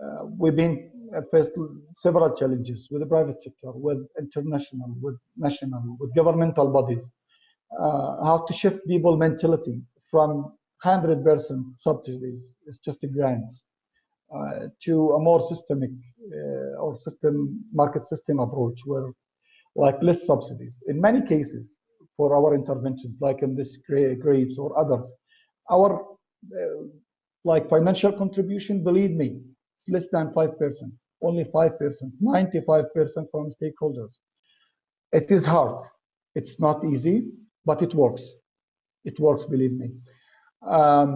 Uh, we've been faced several challenges with the private sector, with international, with national, with governmental bodies uh, how to shift people mentality from 100% subsidies, it's just grants, uh, to a more systemic uh, or system market system approach where like less subsidies. In many cases, for our interventions, like in this grapes or others, our uh, like financial contribution, believe me, it's less than 5%, only 5%, 95% from stakeholders. It is hard. It's not easy but it works. It works, believe me. Um,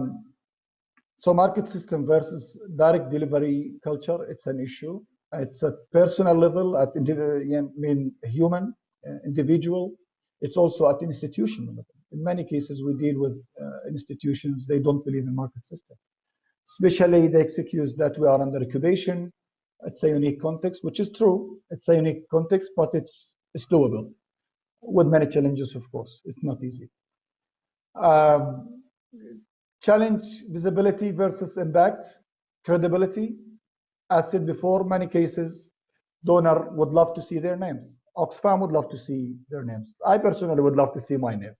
so market system versus direct delivery culture, it's an issue. It's at personal level, at I mean human, uh, individual. It's also at institutional level. In many cases, we deal with uh, institutions, they don't believe in market system. Especially the excuse that we are under incubation. It's a unique context, which is true. It's a unique context, but it's, it's doable with many challenges, of course. It's not easy. Um, challenge visibility versus impact, credibility. As said before, many cases, donor would love to see their names. Oxfam would love to see their names. I personally would love to see my name.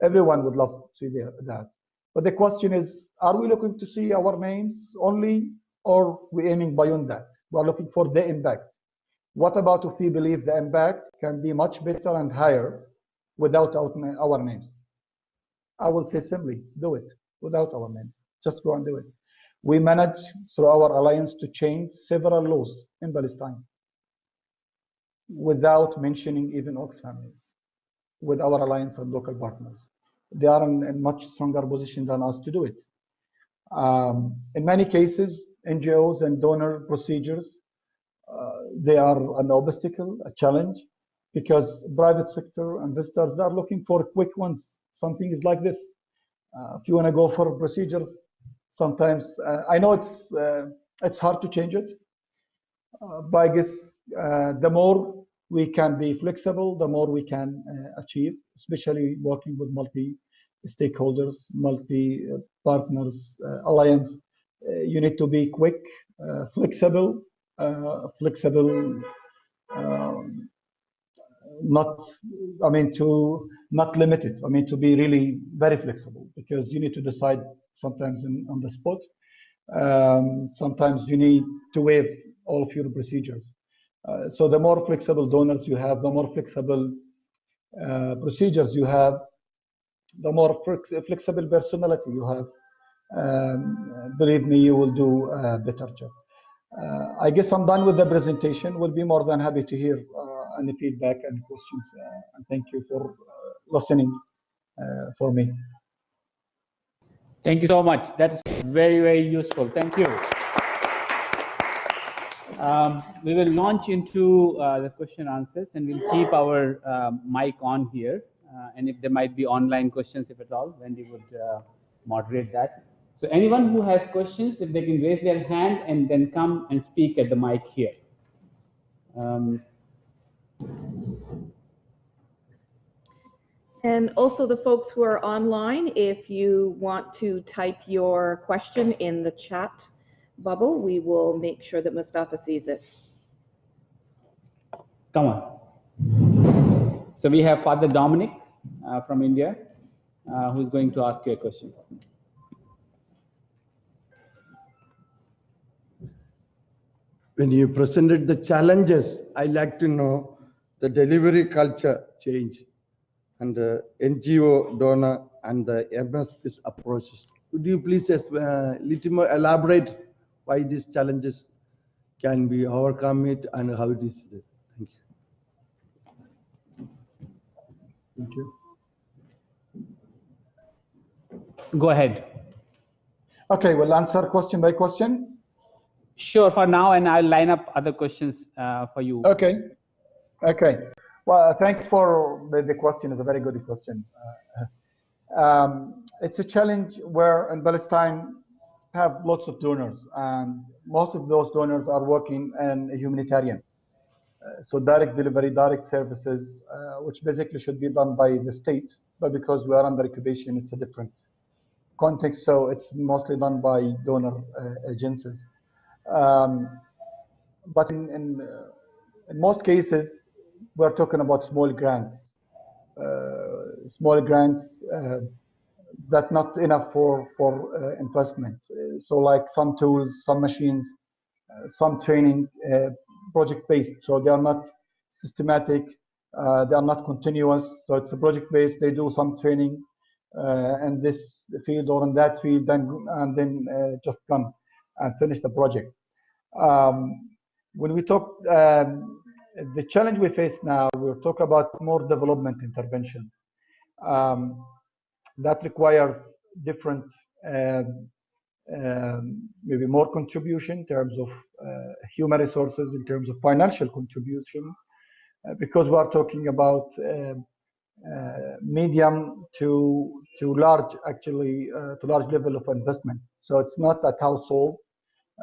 Everyone would love to see their, that. But the question is, are we looking to see our names only, or we aiming beyond that? We're looking for the impact. What about if we believe the impact can be much better and higher without our names? I will say simply, do it without our name. Just go and do it. We managed through our alliance to change several laws in Palestine without mentioning even Oxfam names with our alliance and local partners. they are in a much stronger position than us to do it. Um, in many cases, NGOs and donor procedures, uh, they are an obstacle, a challenge, because private sector investors are looking for quick ones. Something is like this. Uh, if you want to go for procedures, sometimes uh, I know it's uh, it's hard to change it, uh, but I guess the more we can be flexible, the more we can achieve, especially working with multi stakeholders, multi partners, alliance. you need to be quick, flexible, flexible um, not i mean to not limit it. I mean to be really very flexible because you need to decide sometimes in, on the spot. Um, sometimes you need to waive all of your procedures. Uh, so the more flexible donors you have the more flexible uh, procedures you have the more flexible personality you have. Um, believe me you will do a better job. Uh, i guess i'm done with the presentation. We'll be more than happy to hear uh, any feedback and questions. Uh, and thank you for uh, listening uh, for me. Thank you so much. That's very, very useful. Thank you. Um, we will launch into uh, the question answers and we'll keep our uh, mic on here. Uh, and if there might be online questions, if at all, Wendy would moderate that. So anyone who has questions, if they can raise their hand and then come and speak at the mic here. Um, and also the folks who are online, if you want to type your question in the chat bubble, we will make sure that Mustafa sees it. Come on. So we have Father Dominic uh, from India, uh, who's going to ask you a question. When you presented the challenges, I'd like to know the delivery culture change and the NGO donor and the MSP's approaches. Could you please just uh, little more elaborate why these challenges can be overcome it and how it is? Thank you. Thank you. Go ahead. Okay, we'll answer question by question. Sure, for now, and I'll line up other questions uh, for you. Okay. Okay. Well, thanks for the, question. It's a very good question. Uh, um, it's a challenge where in Palestine have lots of donors, and most of those donors are working in humanitarian. Uh, so direct delivery, direct services, uh, which basically should be done by the state, but because we are under occupation, it's a different context. So it's mostly done by donor uh, agencies. Um, but in, in, uh, in most cases, we're talking about small grants, uh, small grants uh, that not enough for for uh, investment. so like some tools, some machines, uh, some training, uh, project based. So they are not systematic. Uh, they are not continuous. So it's a project based. They do some training in this field or in that field, then and then just come and finish the project. Um, when we talk um, the challenge we face now, we'll talk about more development interventions. Um, that requires different, um, um, maybe more contribution in terms of uh, human resources, in terms of financial contribution, uh, because we are talking about uh, uh medium to to large, actually, uh, to large level of investment. So it's not a household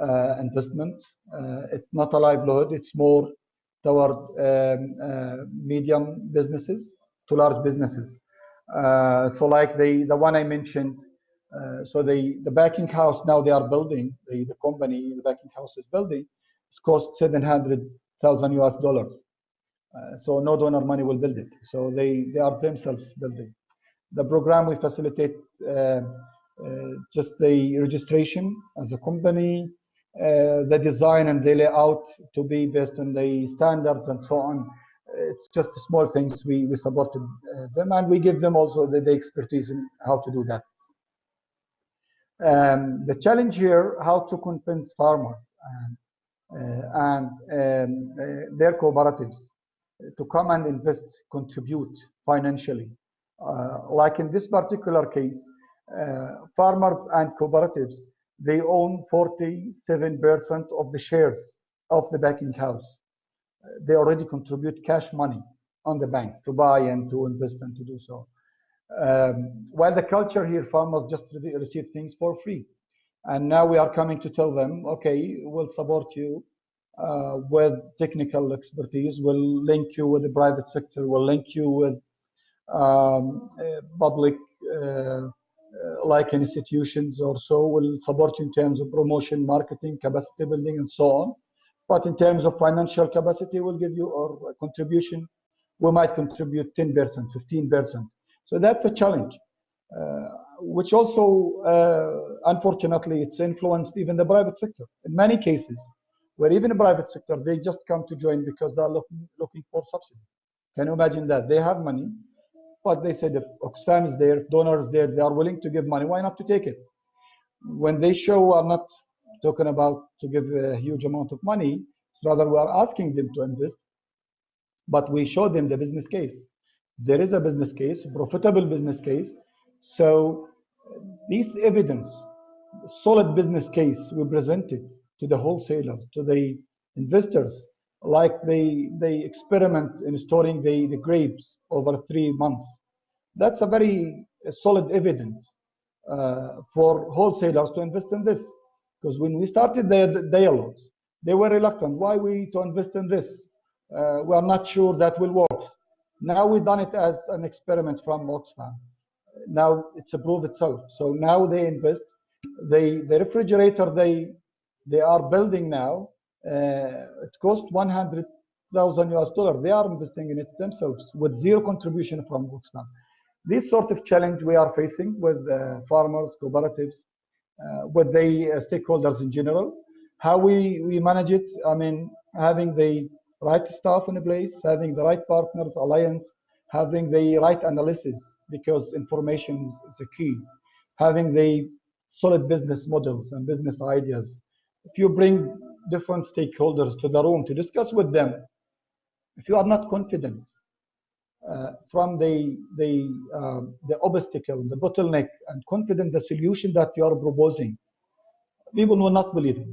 uh, investment. it's not a livelihood. It's more toward um, uh, medium businesses to large businesses. Uh, so like the, the one I mentioned, uh, so the, the backing house now they are building, the, the company, the backing house is building, it's cost 700,000 US dollars. Uh, so no donor money will build it. So they, they are themselves building. The program we facilitate uh, uh, just the registration as a company, the design and the layout to be based on the standards and so on. It's just small things we, we supported uh, them and we give them also the, the expertise in how to do that. Um, the challenge here, how to convince farmers and, uh, and um, uh, their cooperatives to come and invest, contribute financially Uh, like in this particular case, uh, farmers and cooperatives, they own 47% of the shares of the banking house. They already contribute cash money on the bank to buy and to invest and to do so. Um, while the culture here, farmers just receive things for free. And now we are coming to tell them, okay, we'll support you uh, with technical expertise, we'll link you with the private sector, we'll link you with um, uh, public uh, like institutions or so, will support you in terms of promotion, marketing, capacity building, and so on. But in terms of financial capacity, we'll give you our contribution. We might contribute 10%, 15%. So that's a challenge, uh, which also, uh, unfortunately, it's influenced even the private sector. In many cases, where even the private sector, they just come to join because they're looking, looking for subsidies. Can you imagine that? They have money, but they said if Oxfam is there, if donor is there, they are willing to give money, why not to take it? When they show are not talking about to give a huge amount of money, rather we are asking them to invest, but we show them the business case. There is a business case, profitable business case. So this evidence, solid business case we presented to the wholesalers, to the investors, like they they experiment in storing the, the grapes over three months. That's a very solid evidence uh, for wholesalers to invest in this. Because when we started the dialogues, they were reluctant. Why we to invest in this? Uh, we are not sure that will work. Now we've done it as an experiment from Oxfam. Now it's a proof itself. So now they invest. They the refrigerator they they are building now it cost 100,000 US dollar. They are investing in it themselves with zero contribution from Oxfam. This sort of challenge we are facing with uh, farmers, cooperatives, uh, with the uh, stakeholders in general. How we, we manage it, I mean, having the right staff in a place, having the right partners, alliance, having the right analysis, because information is the key, having the solid business models and business ideas. If you bring different stakeholders to the room to discuss with them. If you are not confident uh, from the the uh, the obstacle, the bottleneck, and confident the solution that you are proposing, people will not believe it.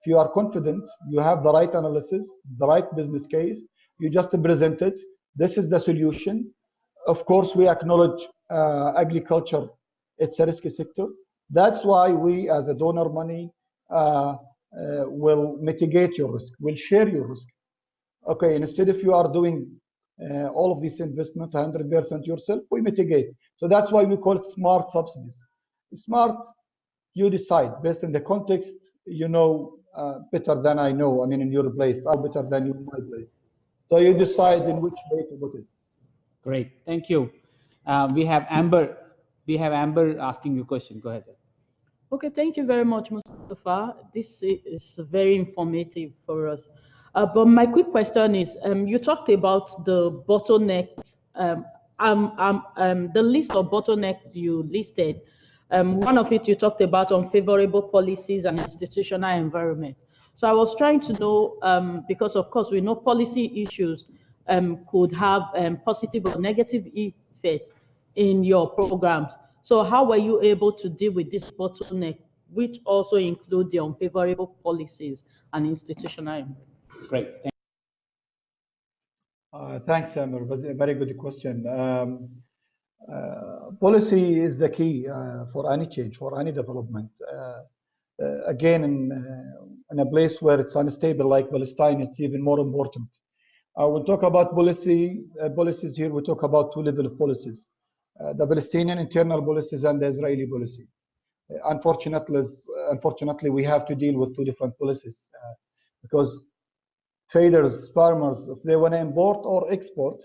If you are confident, you have the right analysis, the right business case, you just present it. This is the solution. Of course, we acknowledge uh, agriculture; it's a risky sector. That's why we, as a donor money, uh, will mitigate your risk, will share your risk. Okay, instead if you are doing uh, all of this investment 100% yourself, we mitigate. So that's why we call it smart subsidies. Smart, you decide based on the context, you know uh, better than I know. I mean, in your place, I'm better than you in my place. So you decide in which way to put it. Great, thank you. Uh, we have Amber. We have Amber asking you a question. Go ahead. Okay, thank you very much, Mustafa. This is very informative for us. Uh, but my quick question is, um, you talked about the bottlenecks, um, um, um, um, the list of bottlenecks you listed. Um, one of it you talked about unfavorable policies and institutional environment. So I was trying to know, because of course we know policy issues could have positive or negative effects in your programs. So how were you able to deal with this bottleneck, which also include the unfavorable policies and institutional? Great. Thank uh, thanks, Amir. a very good question. Um, uh, policy is the key uh, for any change, for any development. Uh, uh, again, in, uh, in a place where it's unstable like Palestine, it's even more important. we'll talk about policy policies here. We talk about two level of policies. Uh, the Palestinian internal policies and the Israeli policy. Uh, unfortunately, unfortunately, we have to deal with two different policies uh, because traders, farmers, if they want to import or export,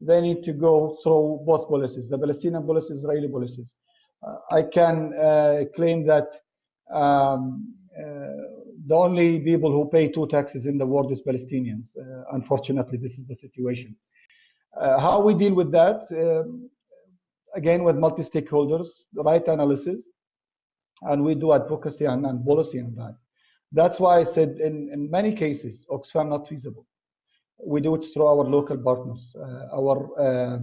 they need to go through both policies, the Palestinian policy, Israeli policies. Uh, I can uh, claim that um, uh, the only people who pay two taxes in the world is Palestinians. unfortunately, this is the situation. how we deal with that? Um, again with multi-stakeholders, the right analysis, and we do advocacy and, and policy on that. That's why I said in, in many cases, Oxfam not feasible. We do it through our local partners, uh, our uh,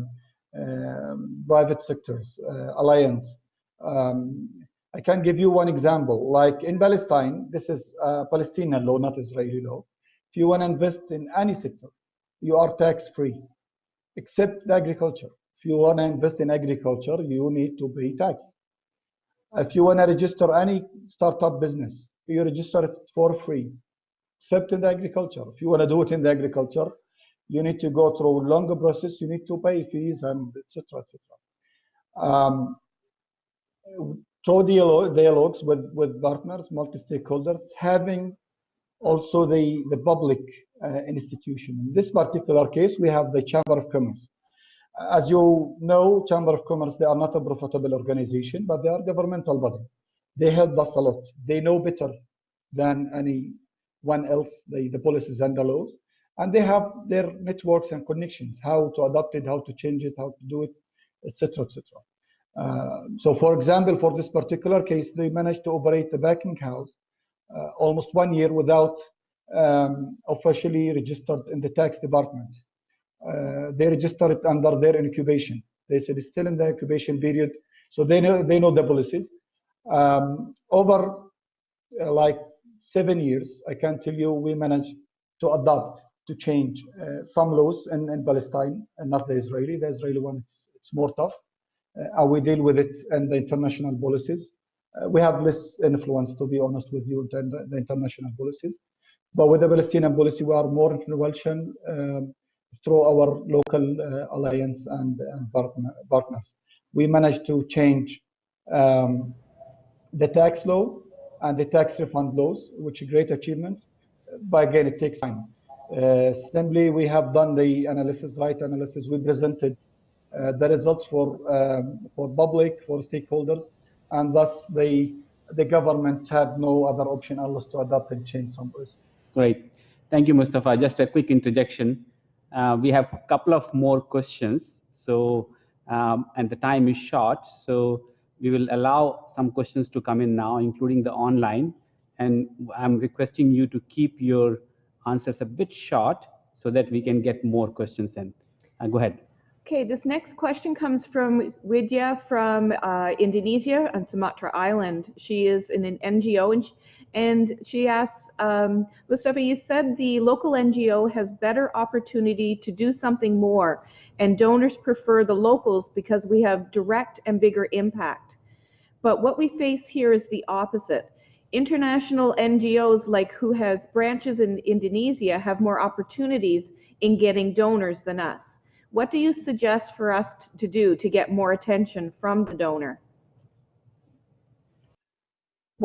um, private sectors, uh, alliance. Um, I can give you one example. Like in Palestine, this is Palestinian law, not Israeli law. If you want to invest in any sector, you are tax free, except agriculture. If you want to invest in agriculture, you need to pay tax. If you want to register any startup business, you register it for free, except in the agriculture. If you want to do it in the agriculture, you need to go through longer process. You need to pay fees and etc. etc. Um, through dialogues with, with partners, multi-stakeholders, having also the, the public uh, institution. In this particular case, we have the Chamber of Commerce. As you know, Chamber of Commerce, they are not a profitable organization, but they are governmental body. They help us a lot. They know better than anyone else the, the policies and the laws. And they have their networks and connections, how to adapt it, how to change it, how to do it, etc., etc. Uh, so for example, for this particular case, they managed to operate the packing house uh, almost one year without um, officially registered in the tax department. Uh, they registered under their incubation. They said it's still in the incubation period, so they know they know the policies. Um, over uh, like seven years, I can tell you, we managed to adapt to change uh, some laws in, in Palestine and not the Israeli. The Israeli one, it's, it's more tough. Uh, how we deal with it and the international policies. Uh, we have less influence, to be honest with you, than the, the international policies. But with the Palestinian policy, we are more influential um, through our local uh, alliance and, and partner, partners. We managed to change um, the tax law and the tax refund laws, which are great achievements. But again, it takes time. Uh, we have done the analysis, right analysis. We presented uh, the results for um, for public, for stakeholders, and thus the the government had no other option unless to adapt and change some policies. Great. Thank you, Mustafa. Just a quick interjection. Uh, we have a couple of more questions. So, um, and the time is short. So we will allow some questions to come in now, including the online. And I'm requesting you to keep your answers a bit short so that we can get more questions in. Uh, go ahead. Okay, this next question comes from Widya from uh, Indonesia on Sumatra Island. She is in an NGO and she, and she asks, um, Mustafa, you said the local NGO has better opportunity to do something more and donors prefer the locals because we have direct and bigger impact. But what we face here is the opposite. International NGOs like who has branches in Indonesia have more opportunities in getting donors than us. What do you suggest for us to do to get more attention from the donor?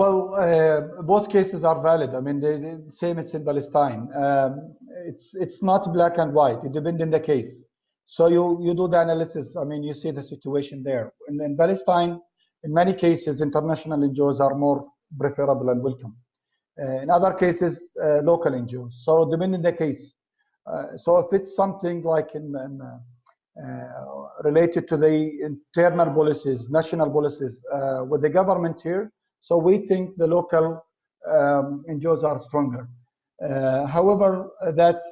Well, uh, both cases are valid. I mean, the, same it's in Palestine. Um, it's it's not black and white. It depends on the case. So you you do the analysis. I mean, you see the situation there. In, in Palestine, in many cases, international NGOs are more preferable and welcome. Uh, in other cases, uh, local NGOs. So depending on the case. Uh, so if it's something like in, in uh, uh, related to the internal policies, national policies with the government here, so we think the local um, NGOs are stronger. however, that's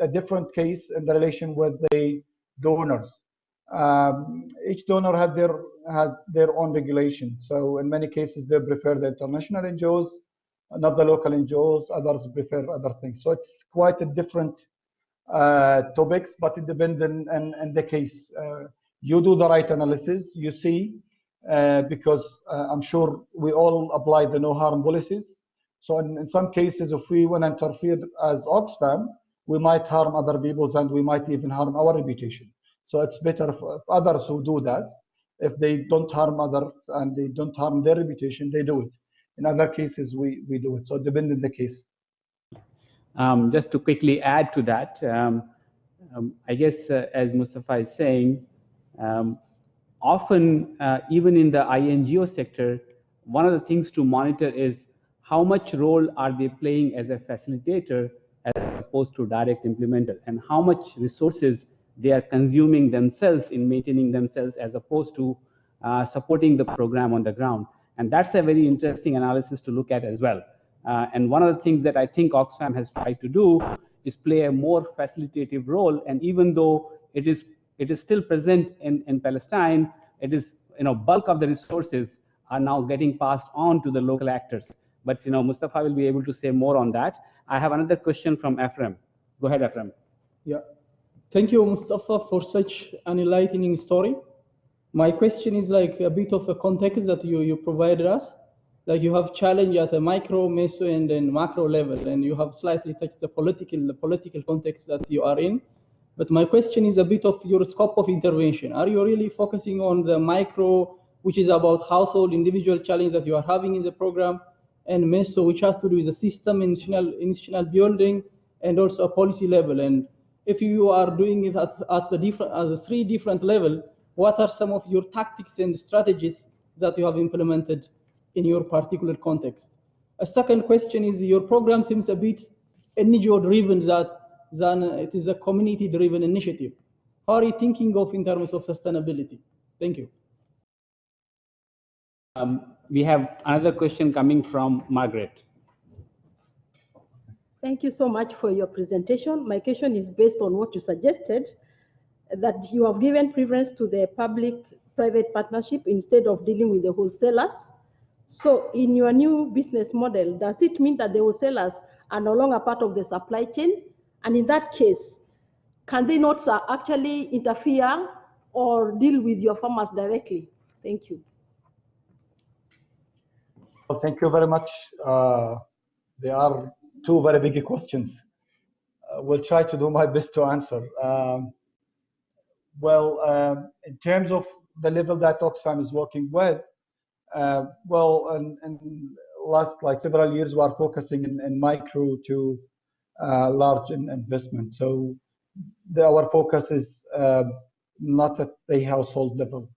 a different case in the relation with the donors. Um, each donor has their has their own regulation. So in many cases, they prefer the international NGOs, not the local NGOs. Others prefer other things. So it's quite a different uh, topics, but it depends on, on, on the case. Uh, you do the right analysis, you see, uh, because I'm sure we all apply the no harm policies. So in, in some cases, if we want to interfere as Oxfam, we might harm other people's and we might even harm our reputation. So it's better for others who do that. If they don't harm others and they don't harm their reputation, they do it. In other cases, we, we do it. So depending on the case. Um, just to quickly add to that, um, um, I guess uh, as Mustafa is saying, um, often uh, even in the INGO sector, one of the things to monitor is how much role are they playing as a facilitator as opposed to direct implementer and how much resources they are consuming themselves in maintaining themselves as opposed to uh, supporting the program on the ground. And that's a very interesting analysis to look at as well. Uh, and one of the things that I think Oxfam has tried to do is play a more facilitative role. And even though it is it is still present in, in Palestine. It is, you know, bulk of the resources are now getting passed on to the local actors. But, you know, Mustafa will be able to say more on that. I have another question from Ephraim. Go ahead, Ephraim. Yeah. Thank you, Mustafa, for such an enlightening story. My question is like a bit of a context that you, you provided us. Like you have challenge at a micro, meso, and then macro level, and you have slightly touched the political, the political context that you are in. But my question is a bit of your scope of intervention. Are you really focusing on the micro, which is about household, individual challenge that you are having in the program, and meso, which has to do with the system, institutional, institutional building, and also a policy level? And if you are doing it at, at the different, at the three different level, what are some of your tactics and strategies that you have implemented in your particular context? A second question is your program seems a bit NGO driven that than it is a community driven initiative. How are you thinking of in terms of sustainability? Thank you. Um, we have another question coming from Margaret. Thank you so much for your presentation. My question is based on what you suggested, that you have given preference to the public-private partnership instead of dealing with the wholesalers. So in your new business model, does it mean that the wholesalers are no longer part of the supply chain? And in that case, can they not uh, actually interfere or deal with your farmers directly? Thank you. Well, thank you very much. Uh, there are two very big questions. Uh, will try to do my best to answer. Um, well, um, in terms of the level that Oxfam is working with, uh, well, in, last like several years, we are focusing in, in micro to large in investment. So the, our focus is uh, not at the household level.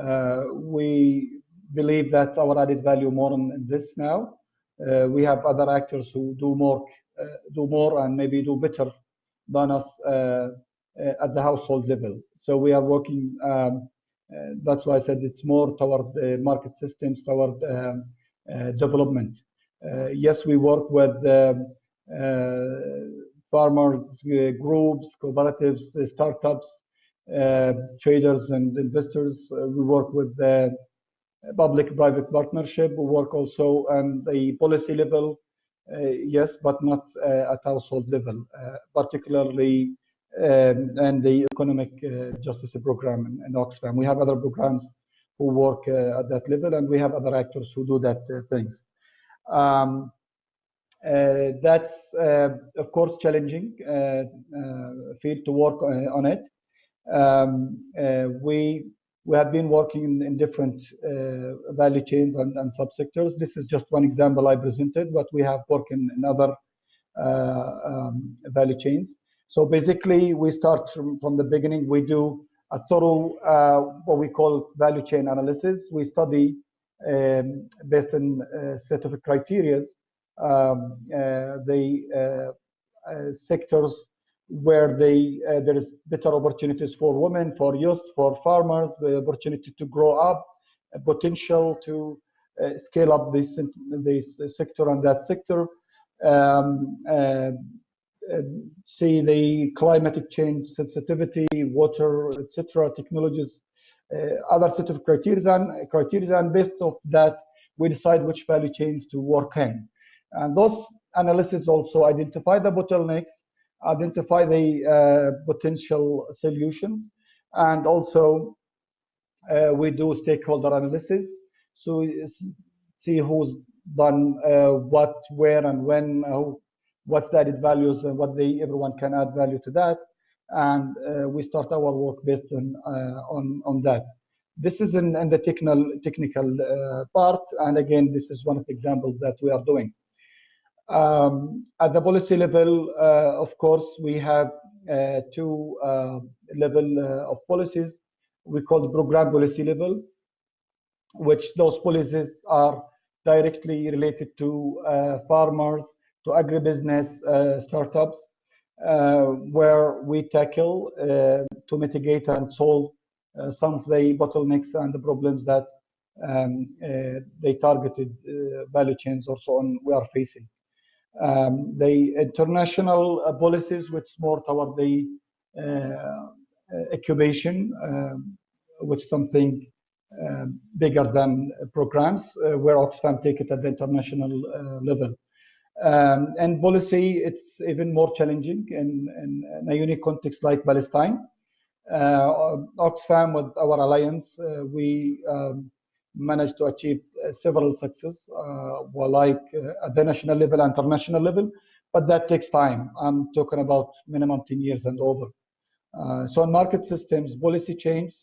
Uh, we believe that our added value more in this now. Uh, we have other actors who do more, uh, do more, and maybe do better than us uh, at the household level. So we are working. Um, that's why I said it's more toward the market systems, toward um, development. yes, we work with um, farmers groups, cooperatives, startups, traders, and investors. we work with the public-private partnership. We work also on the policy level, uh, yes, but not uh, at household level, uh, particularly um, and the economic justice program in, in, Oxfam. We have other programs who work at that level, and we have other actors who do that things. Um, uh, that's uh, of course challenging uh, field to work on it. Um, we we have been working in, in different uh, value chains and, and, subsectors. This is just one example I presented, but we have worked in, in other uh, um, value chains. So basically, we start from, from, the beginning. We do a thorough, uh, what we call value chain analysis. We study um, based on a set of criteria um, uh, the uh, uh, sectors where they, there is better opportunities for women, for youth, for farmers, the opportunity to grow up, potential to scale up this this sector and that sector. Um, uh, see the climatic change sensitivity, water, etc., technologies, uh, other set of criteria and criteria, and based of that, we decide which value chains to work in. And those analysis also identify the bottlenecks identify the uh, potential solutions, and also uh, we do stakeholder analysis. So see who's done uh, what, where, and when, what's the added values, and what they everyone can add value to that, and we start our work based on on on that. This is in, in the technical technical uh, part, and again, this is one of the examples that we are doing. Um, at the policy level, uh, of course, we have uh, two uh, level uh, of policies. We call the program policy level, which those policies are directly related to uh, farmers, to agribusiness uh, startups, where we tackle to mitigate and solve some of the bottlenecks and the problems that um, they targeted value chains or so on we are facing. Um, the international uh, policies, which more toward the uh, incubation, um, which something um, bigger than programs, uh, where Oxfam take it at the international uh, level. Um, and policy, it's even more challenging in, in, in a unique context like Palestine. Uh, Oxfam, with our alliance, uh, we um, managed to achieve uh, several success, uh, like at the national level, and international level, but that takes time. I'm talking about minimum 10 years and over. so in market systems, policy change,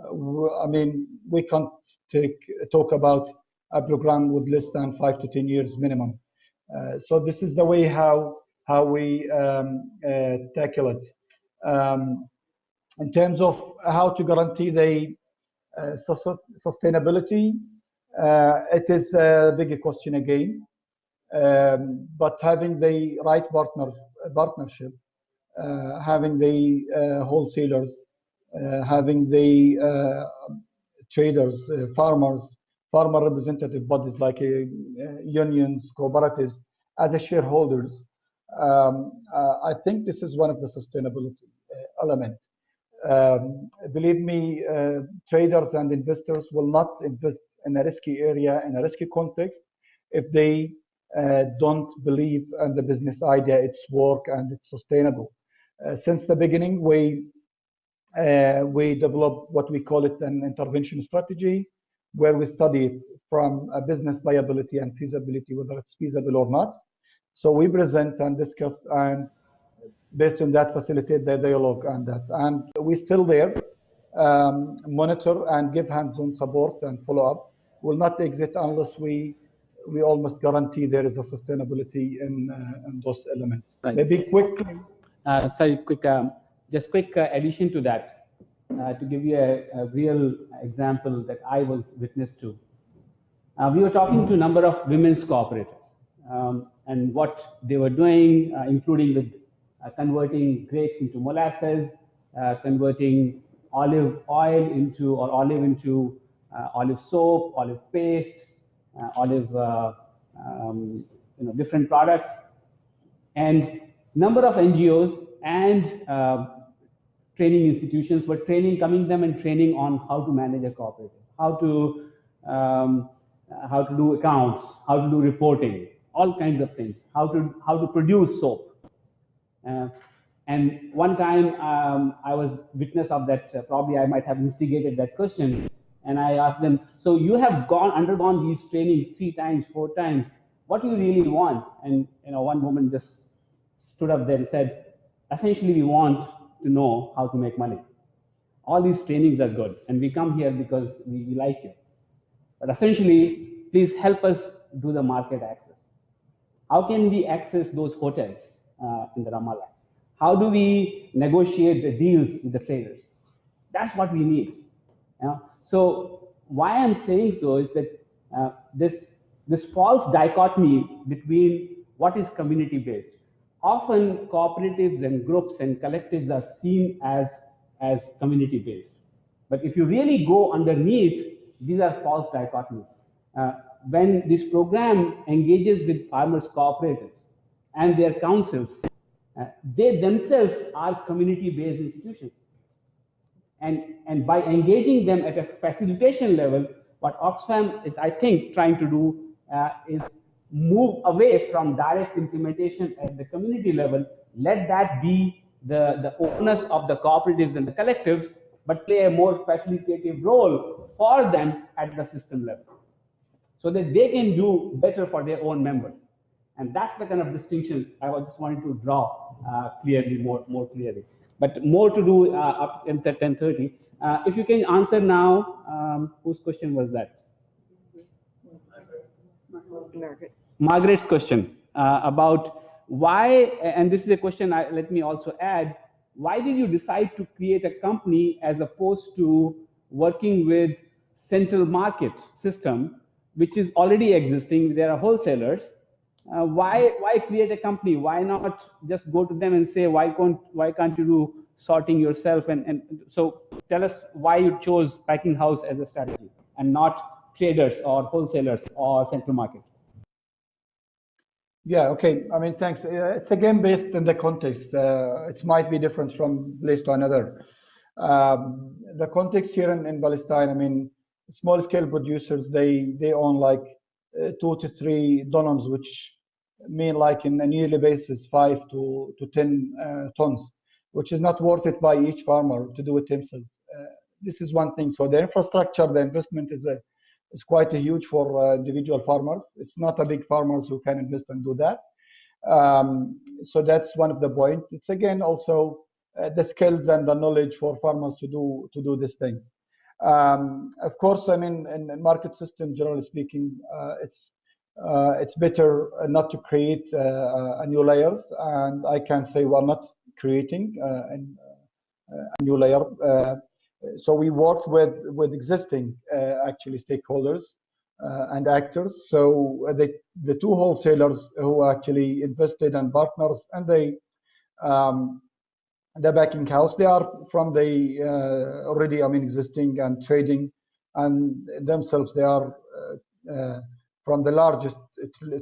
I mean, we can't take, talk about a program with less than five to 10 years minimum. Uh, so this is the way how how we um, uh, tackle it. Um, in terms of how to guarantee the uh, sustainability, uh, it is a big question again. Um, but having the right partner partnership, uh, having the uh, wholesalers, having the traders, farmers, farmer representative bodies like uh, unions, cooperatives, as a shareholders. Um, uh, I think this is one of the sustainability uh, element. Um, believe me, uh, traders and investors will not invest in a risky area, in a risky context, if they uh, don't believe in the business idea, its work, and it's sustainable. Uh, since the beginning, we we developed what we call it an intervention strategy, where we study it from a business viability and feasibility, whether it's feasible or not. So we present and discuss and based on that facilitate the dialogue and that. And we still there, um, monitor and give hands-on support and follow up. Will not exit unless we we almost guarantee there is a sustainability in, uh, in those elements. Right. Maybe quick. Uh, sorry, quick, um, just quick uh, addition to that uh, to give you a, a, real example that I was witness to. Uh, we were talking to a number of women's cooperatives um, and what they were doing, uh, including with converting grapes into molasses, uh, converting olive oil into or olive into uh, olive soap, olive paste, olive um, you know different products, and number of NGOs and training institutions, were training, coming them and training on how to manage a cooperative, how to um, how to do accounts, how to do reporting, all kinds of things, how to how to produce soap. Uh, and one time um, I was witness of that. Uh, probably I might have instigated that question, and I asked them, "So you have gone undergone these trainings three times, four times. What do you really want?" And you know, one woman just stood up there and said, "Essentially, we want to know how to make money. All these trainings are good, and we come here because we, we like you. But essentially, please help us do the market access. How can we access those hotels in the Ramallah? How do we negotiate the deals with the traders? That's what we need. Know? So why I'm saying so is that uh, this this false dichotomy between what is community based often cooperatives and groups and collectives are seen as, as community based. But if you really go underneath, these are false dichotomies. Uh, when this program engages with farmers cooperatives and their councils, uh, they themselves are community based institutions. And, and by engaging them at a facilitation level, what Oxfam is, I think, trying to do uh, is move away from direct implementation at the community level, let that be the, the onus of the cooperatives and the collectives, but play a more facilitative role for them at the system level so that they can do better for their own members. And that's the kind of distinctions I was just wanting to draw uh, clearly, more, more clearly. But more to do uh, up until 10.30. Uh, if you can answer now, um, whose question was that? Margaret. Margaret's question uh, about why, and this is a question I, let me also add, why did you decide to create a company as opposed to working with central market system, which is already existing, there are wholesalers. Uh, why, why create a company? Why not just go to them and say, why can't, why can't you do sorting yourself? And, and so tell us why you chose packing house as a strategy and not traders or wholesalers or central market. Yeah, okay. I mean, thanks. It's again based in the context. Uh, it might be different from place to another. Um, the context here in, in Palestine, I mean, small scale producers, they, they own like uh, two to three dunums, which mean like in a yearly basis, five to, to 10 uh, tons, which is not worth it by each farmer to do it himself. Uh, this is one thing. So the infrastructure, the investment is a, is quite a huge for uh, individual farmers. It's not a big farmers who can invest and do that. Um, so that's one of the point. It's again also the skills and the knowledge for farmers to do to do these things. Um, of course, I mean, in, in market system, generally speaking, uh, it's it's better not to create uh, new layers. And I can say we're not creating an, a new layer. so we worked with with existing actually stakeholders uh, and actors. So uh, the the two wholesalers who actually invested and partners and they um, the packing house they are from the uh, already I mean existing and trading and themselves they are from the largest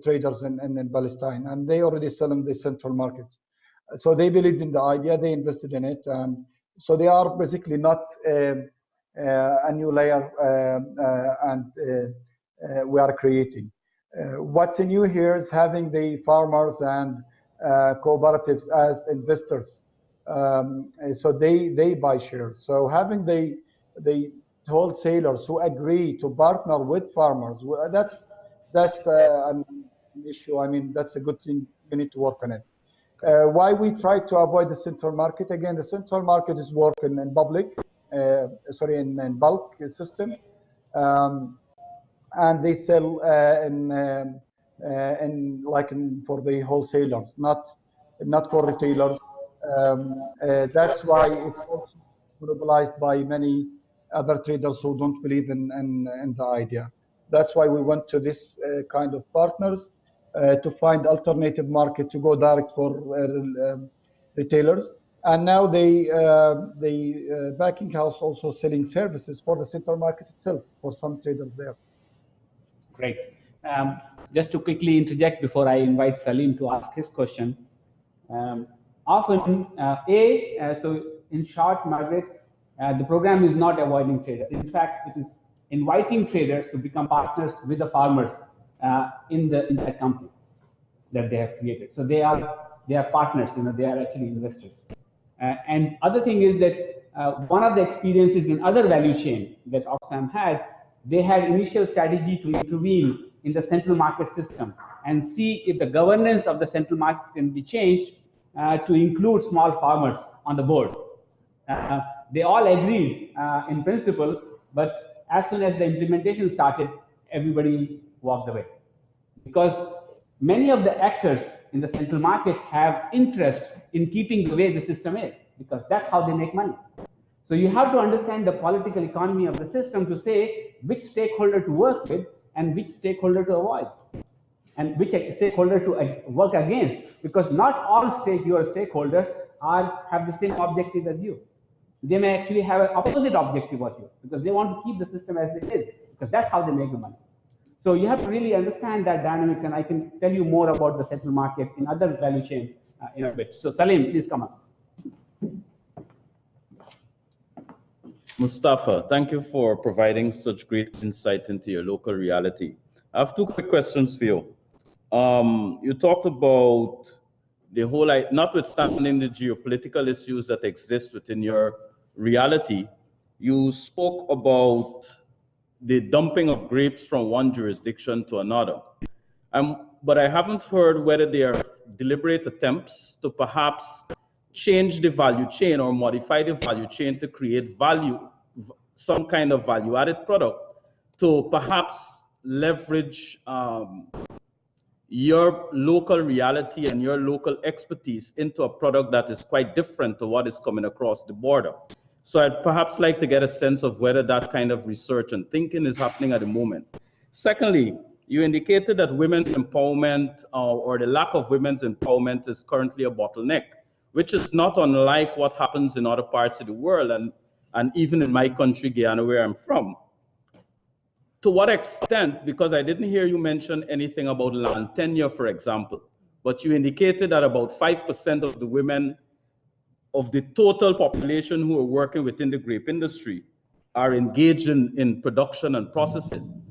traders in, in, in, Palestine, and they already sell in the central market. So they believed in the idea, they invested in it, and so they are basically not uh, uh, a new layer, um, uh, and uh, we are creating. What's new here is having the farmers and cooperatives as investors. Um, so they they buy shares. So having the the wholesalers who agree to partner with farmers, that's that's uh, an issue. I mean, that's a good thing. We need to work on it. Uh, why we try to avoid the central market? Again, the central market is working in public, uh, sorry, in, in bulk system. Um, and they sell uh, in um, uh, in like in, for the wholesalers, not not for retailers. Um, uh, that's why it's also monopolized by many other traders who don't believe in, in, in the idea. That's why we went to this uh, kind of partners uh, to find alternative market to go direct for uh, um, retailers. And now they, the packing house also selling services for the central market itself for some traders there. Great. Um, just to quickly interject before I invite Salim to ask his question. Um, often, uh, A, uh, so in short, Margaret, uh, the program is not avoiding traders. In fact, it is inviting traders to become partners with the farmers uh, in the in that company that they have created. So they are they are partners. You know, they are actually investors. Uh, and other thing is that uh, one of the experiences in other value chain that Oxfam had they had initial strategy to intervene in the central market system and see if the governance of the central market can be changed uh, to include small farmers on the board. Uh, they all agreed uh, in principle, but as soon as the implementation started, everybody walked away. Because many of the actors in the central market have interest in keeping the way the system is, because that's how they make money. So you have to understand the political economy of the system to say which stakeholder to work with and which stakeholder to avoid and which stakeholder to work against because not all stake your stakeholders are have the same objective as you they may actually have an opposite objective of you because they want to keep the system as it is because that's how they make the money so you have to really understand that dynamics and i can tell you more about the central market in other value chain uh, in a bit so salim please come up Mustafa, thank you for providing such great insight into your local reality. I have two quick questions for you. Um, you talked about the whole, notwithstanding the geopolitical issues that exist within your reality, you spoke about the dumping of grapes from one jurisdiction to another. Um, but I haven't heard whether there are deliberate attempts to perhaps change the value chain or modify the value chain to create value, some kind of value added product to perhaps leverage um, your local reality and your local expertise into a product that is quite different to what is coming across the border. So I'd perhaps like to get a sense of whether that kind of research and thinking is happening at the moment. Secondly, you indicated that women's empowerment uh, or the lack of women's empowerment is currently a bottleneck which is not unlike what happens in other parts of the world and, and even in my country, Guyana, where I'm from. To what extent, because I didn't hear you mention anything about land tenure, for example, but you indicated that about 5% of the women of the total population who are working within the grape industry are engaged in, in production and processing.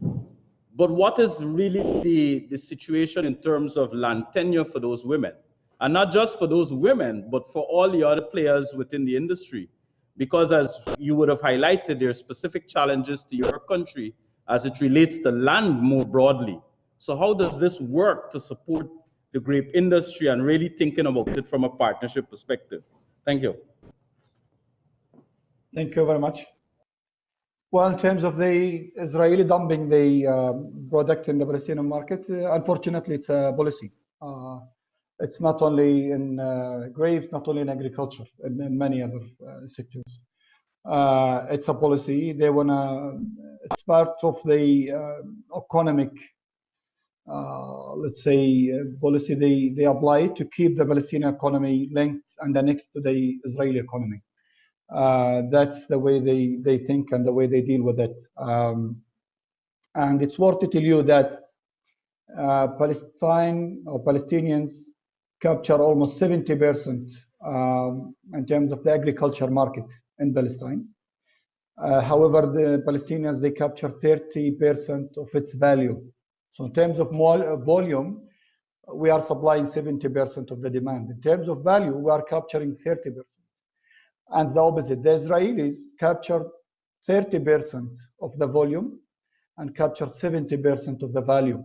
But what is really the, the situation in terms of land tenure for those women? And not just for those women, but for all the other players within the industry. Because as you would have highlighted, there are specific challenges to your country as it relates to land more broadly. So how does this work to support the grape industry and really thinking about it from a partnership perspective? Thank you. Thank you very much. Well, in terms of the Israeli dumping the uh, product in the Palestinian market, uh, unfortunately, it's a policy. Uh, it's not only in uh, grapes, not only in agriculture, in, in many other uh, sectors. Uh, it's a policy. They wanna. It's part of the economic, let's say, policy they they apply to keep the Palestinian economy linked and next to the Israeli economy. Uh, that's the way they, they think and the way they deal with it. Um, and it's worth to tell you that uh, Palestine or Palestinians capture almost 70% um, in terms of the agriculture market in Palestine. Uh, however, the Palestinians, they capture 30% of its value. So in terms of volume, we are supplying 70% of the demand. In terms of value, we are capturing 30% and the opposite. The Israelis capture 30% of the volume and capture 70% of the value.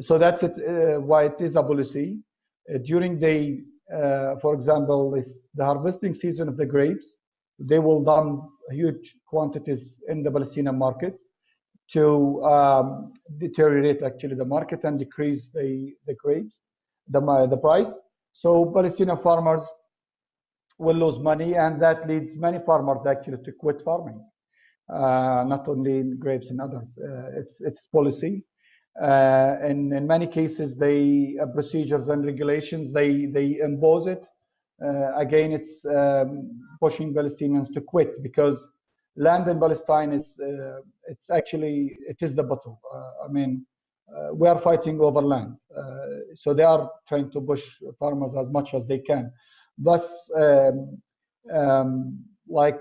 So that's it, uh, why it is a policy. Uh, during the, uh, for example, this, the harvesting season of the grapes, they will dump huge quantities in the Palestinian market to um, deteriorate actually the market and decrease the, the grapes, the, the price. So Palestinian farmers will lose money, and that leads many farmers actually to quit farming. Uh, not only in grapes and others. Uh, it's it's policy. Uh, and in many cases, they uh, procedures and regulations they they impose it. Uh, again, it's um, pushing Palestinians to quit because land in Palestine is uh, it's actually it is the battle. I mean, we are fighting over land, so they are trying to push farmers as much as they can thus um, um, like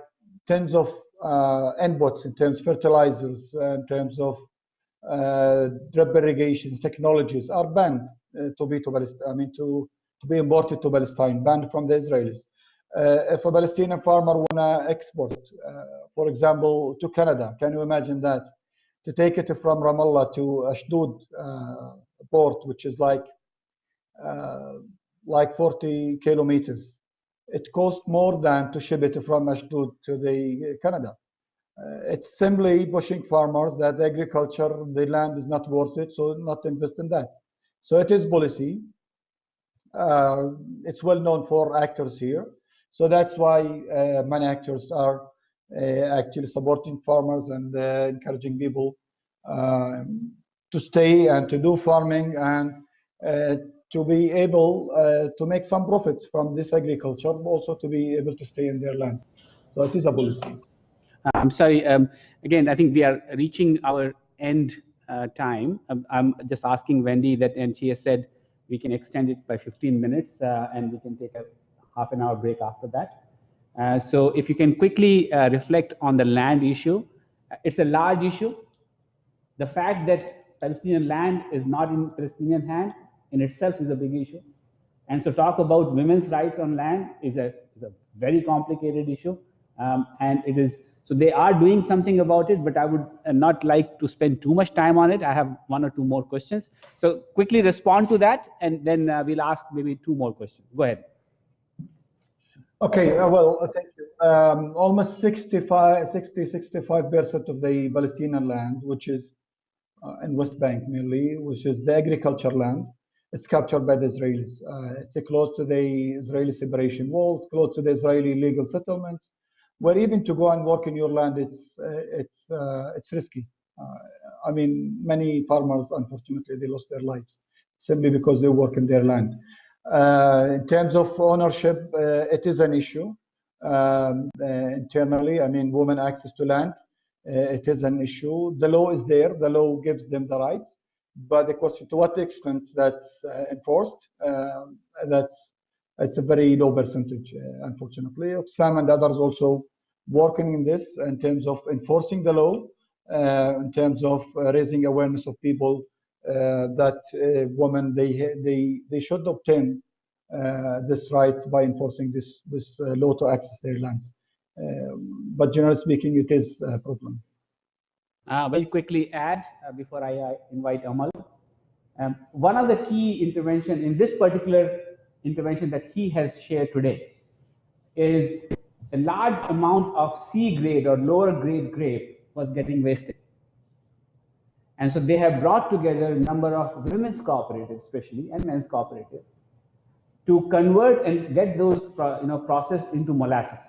tens of uh, inputs in terms of fertilizers, uh, in terms of uh, drip irrigations, technologies are banned uh, to be to Palestine, I mean to, to be imported to Palestine, banned from the Israelis. Uh, if a Palestinian farmer wanna export, uh, for example, to Canada, can you imagine that? To take it from Ramallah to Ashdod port, which is like like 40 kilometers. It costs more than to ship it from Ashdod to the Canada. Uh, it's simply pushing farmers that agriculture, the land is not worth it, so not invest in that. So it is policy. Uh, it's well known for actors here. So that's why uh, many actors are uh, actually supporting farmers and uh, encouraging people um, to stay and to do farming and to be able uh, to make some profits from this agriculture, but also to be able to stay in their land. So it is a policy. I'm sorry. Um, again, I think we are reaching our end uh, time. I'm, I'm, just asking Wendy that, and she has said we can extend it by 15 minutes, uh, and we can take a half an hour break after that. Uh, so if you can quickly uh, reflect on the land issue, it's a large issue. The fact that Palestinian land is not in Palestinian hand in itself is a big issue. And so talk about women's rights on land is a, is a very complicated issue. Um, and it is, so they are doing something about it, but I would uh, not like to spend too much time on it. I have one or two more questions. So quickly respond to that, and then uh, we'll ask maybe two more questions. Go ahead. Okay, uh, well, uh, thank you. Um, almost 65, 60, 65% of the Palestinian land, which is uh, in West Bank mainly, which is the agriculture land, it's captured by the Israelis. Uh, it's close to the Israeli separation walls, close to the Israeli legal settlements, where even to go and work in your land, it's uh, it's uh, it's risky. I mean, many farmers, unfortunately, they lost their lives simply because they work in their land. Uh, in terms of ownership, uh, it is an issue um, internally. I mean, women access to land, it is an issue. The law is there. The law gives them the rights but the question to what extent that's uh, enforced, uh, that's it's a very low percentage, uh, unfortunately. Oxfam and others also working in this in terms of enforcing the law, uh, in terms of uh, raising awareness of people that women they they they should obtain this right by enforcing this this law to access their lands. but generally speaking, it is a problem. Uh, very quickly add uh, before I uh, invite Amal. Um, one of the key intervention in this particular intervention that he has shared today is a large amount of C grade or lower grade grape was getting wasted. And so they have brought together a number of women's cooperatives, especially, and men's cooperatives, to convert and get those you know, processed into molasses.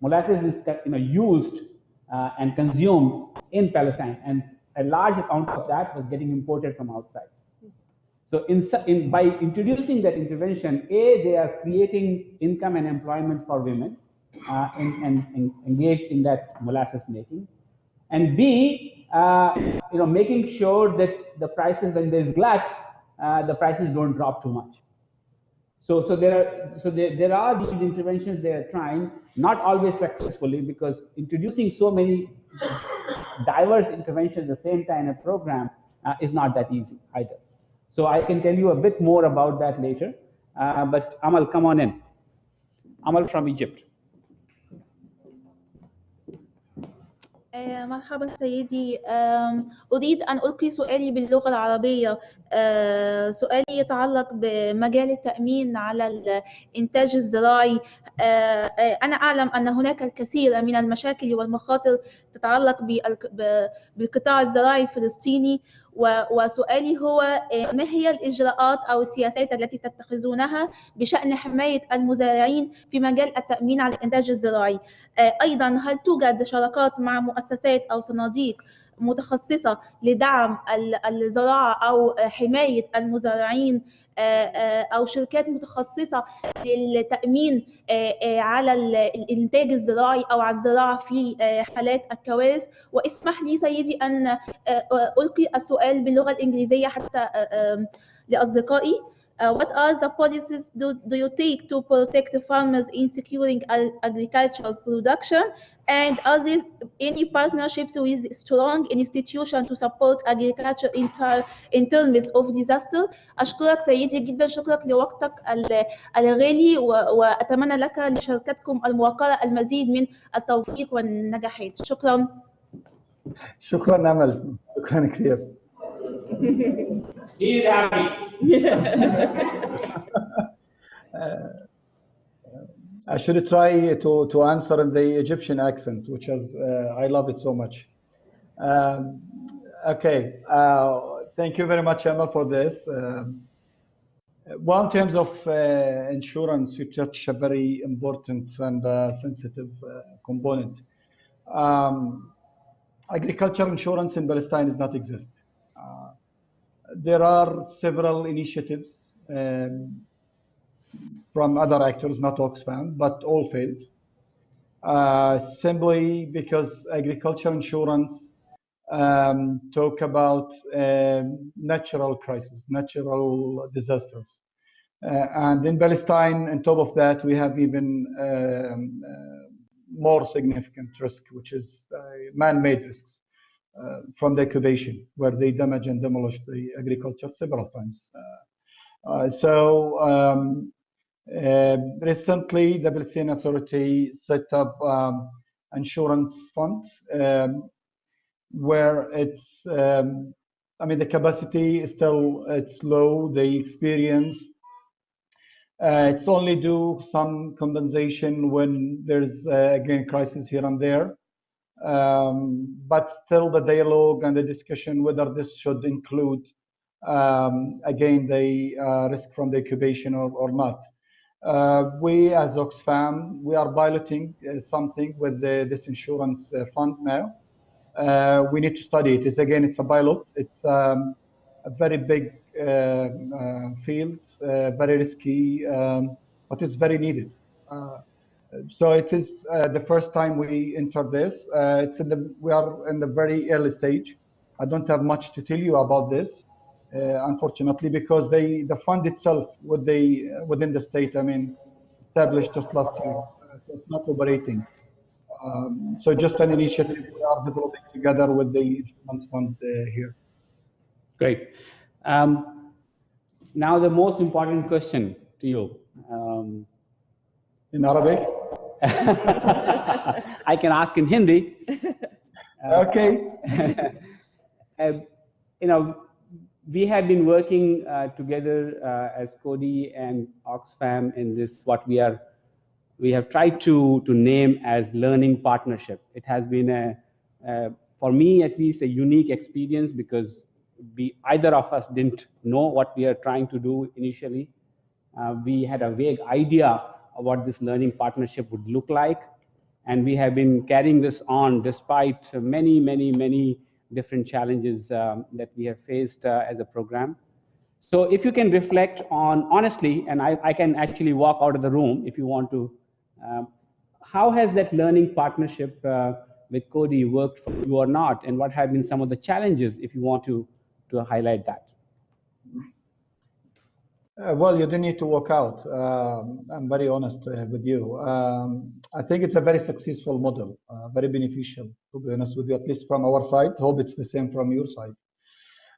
Molasses is you know, used uh, and consumed in Palestine, and a large amount of that was getting imported from outside. So in, in, by introducing that intervention, A, they are creating income and employment for women uh, and, and, and, engaged in that molasses making. And B, uh, you know, making sure that the prices, when there's glut, uh, the prices don't drop too much. So, so there are so there, there are these interventions they are trying, not always successfully, because introducing so many diverse interventions at the same time in a program uh, is not that easy either. So I can tell you a bit more about that later. Uh, but Amal, come on in. Amal from Egypt. مرحبا سيدي. أريد أن ألقي سؤالي باللغة العربية. سؤالي يتعلق بمجال التأمين على الإنتاج الزراعي. أنا أعلم أن هناك الكثير من المشاكل والمخاطر تتعلق بالقطاع الزراعي الفلسطيني. وسؤالي هو ما هي الإجراءات أو السياسات التي تتخذونها بشأن حماية المزارعين في مجال التأمين على الإنتاج الزراعي؟ أيضا هل توجد شراكات مع مؤسسات أو صناديق متخصصة لدعم الزراعة أو حماية المزارعين آه، آه، أو شركات متخصصة للتأمين آه، على الإنتاج الزراعي أو على الزراعة في حالات الكوارث. واسمح لي سيدي أن ألقي السؤال باللغة الإنجليزية حتى لأصدقائي. Uh, what are the policies do, do you take to protect farmers in securing agricultural production? And are there any partnerships with strong institutions to support agriculture in, in terms of disaster? أشكرك سيدي جدا شكرك لوقتك الغالي وأتمنى لك لشركتكم الموقرة المزيد من التوفيق والنجاحات. شكرا. شكرا أمل. شكرا كثير. He's happy. [LAUGHS] uh, I should try to, to answer in the Egyptian accent, which is, uh, I love it so much. Um, okay, uh, thank you very much, Amal, for this. Um, well, in terms of uh, insurance, you touch a very important and uh, sensitive uh, component. Um, agriculture insurance in Palestine does not exist. There are several initiatives um, from other actors, not Oxfam, but all failed. Uh, simply because agriculture insurance um, talk about um, natural crises, natural disasters. Uh, and in Palestine, on top of that, we have even um, uh, more significant risk, which is uh, man-made risks from the occupation, where they damage and demolish the agriculture several times. Uh, so um, uh, recently, the Palestinian Authority set up um, insurance fund um, where it's, um, I mean, the capacity is still it's low. The experience, uh, it's only do some compensation when there's uh, again crisis here and there. Um, but still, the dialogue and the discussion whether this should include um, again the uh, risk from the incubation or, or not. Uh, we as Oxfam, we are piloting uh, something with the, this insurance uh, fund now. Uh, we need to study it. It's again, it's a pilot. It's um, a very big uh, field, very risky, um, but it's very needed. So it is the first time we enter this. it's in the, we are in the very early stage. I don't have much to tell you about this. unfortunately, because they the fund itself with the within the state, I mean, established just last year, so it's not operating. Um, so just an initiative we are developing together with the insurance fund uh, here. Great. Um, now the most important question to you. Um, in Arabic? I can ask in Hindi. Uh, okay. [LAUGHS] uh, you know, we have been working uh, together uh, as Coady and Oxfam in this, what we are we have tried to, to name as learning partnership. It has been a, uh, for me at least, a unique experience because we, either of us didn't know what we are trying to do initially. Uh, we had a vague idea what this learning partnership would look like. And we have been carrying this on despite many, many, many different challenges um, that we have faced uh, as a program. So if you can reflect on, honestly, and I, I can actually walk out of the room if you want to um, how has that learning partnership uh, with Coady worked for you or not? And what have been some of the challenges, if you want to, to highlight that? Uh, well, you don't need to walk out. Um, I'm very honest uh, with you. Um, I think it's a very successful model, uh, very beneficial, to be honest with you, at least from our side. Hope it's the same from your side.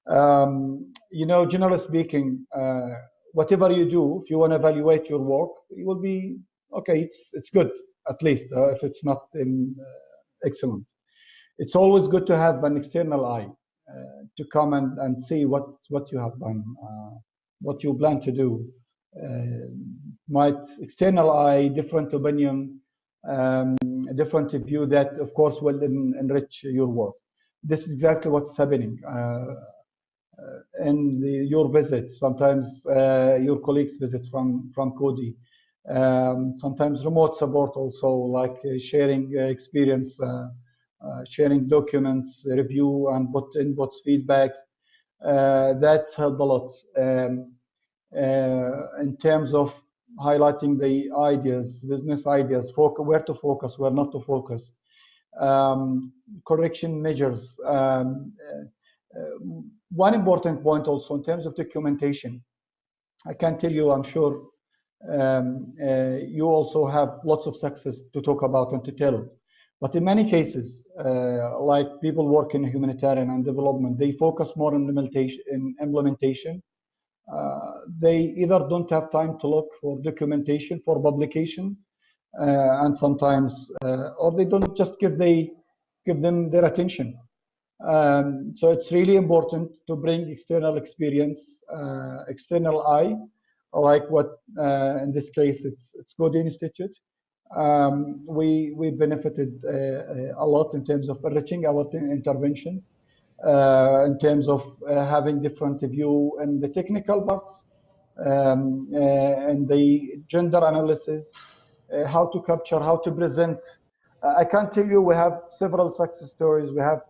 Um, you know, generally speaking, uh, whatever you do, if you want to evaluate your work, it will be okay, it's it's good at least uh, if it's not uh, excellent. It's always good to have an external eye uh, to come and, and see what what you have done, uh, what you plan to do. Uh, might external eye, different opinion, um, different view that of course will enrich your work. This is exactly what's happening. Uh, in the, your visits, sometimes your colleagues' visits from from Coady, um, sometimes remote support also like uh, sharing uh, experience uh, sharing documents review and put inputs feedbacks that's helped a lot. Um, in terms of highlighting the ideas business ideas where to focus where not to focus. Um, correction measures um, one important point also in terms of documentation. I can tell you, I'm sure um, uh, you also have lots of success to talk about and to tell. But in many cases, uh, like people work in humanitarian and development, they focus more on implementation. In implementation. Uh, they either don't have time to look for documentation for publication, uh, and sometimes, uh, or they don't just give they give them their attention. Um, so it's really important to bring external experience, uh, external eye, like what in this case it's it's Institute. Um, we we benefited uh, uh, a lot in terms of enriching our interventions, uh, in terms of having different view in the technical parts, um, and the gender analysis, how to capture, how to present. I can't tell you we have several success stories. We have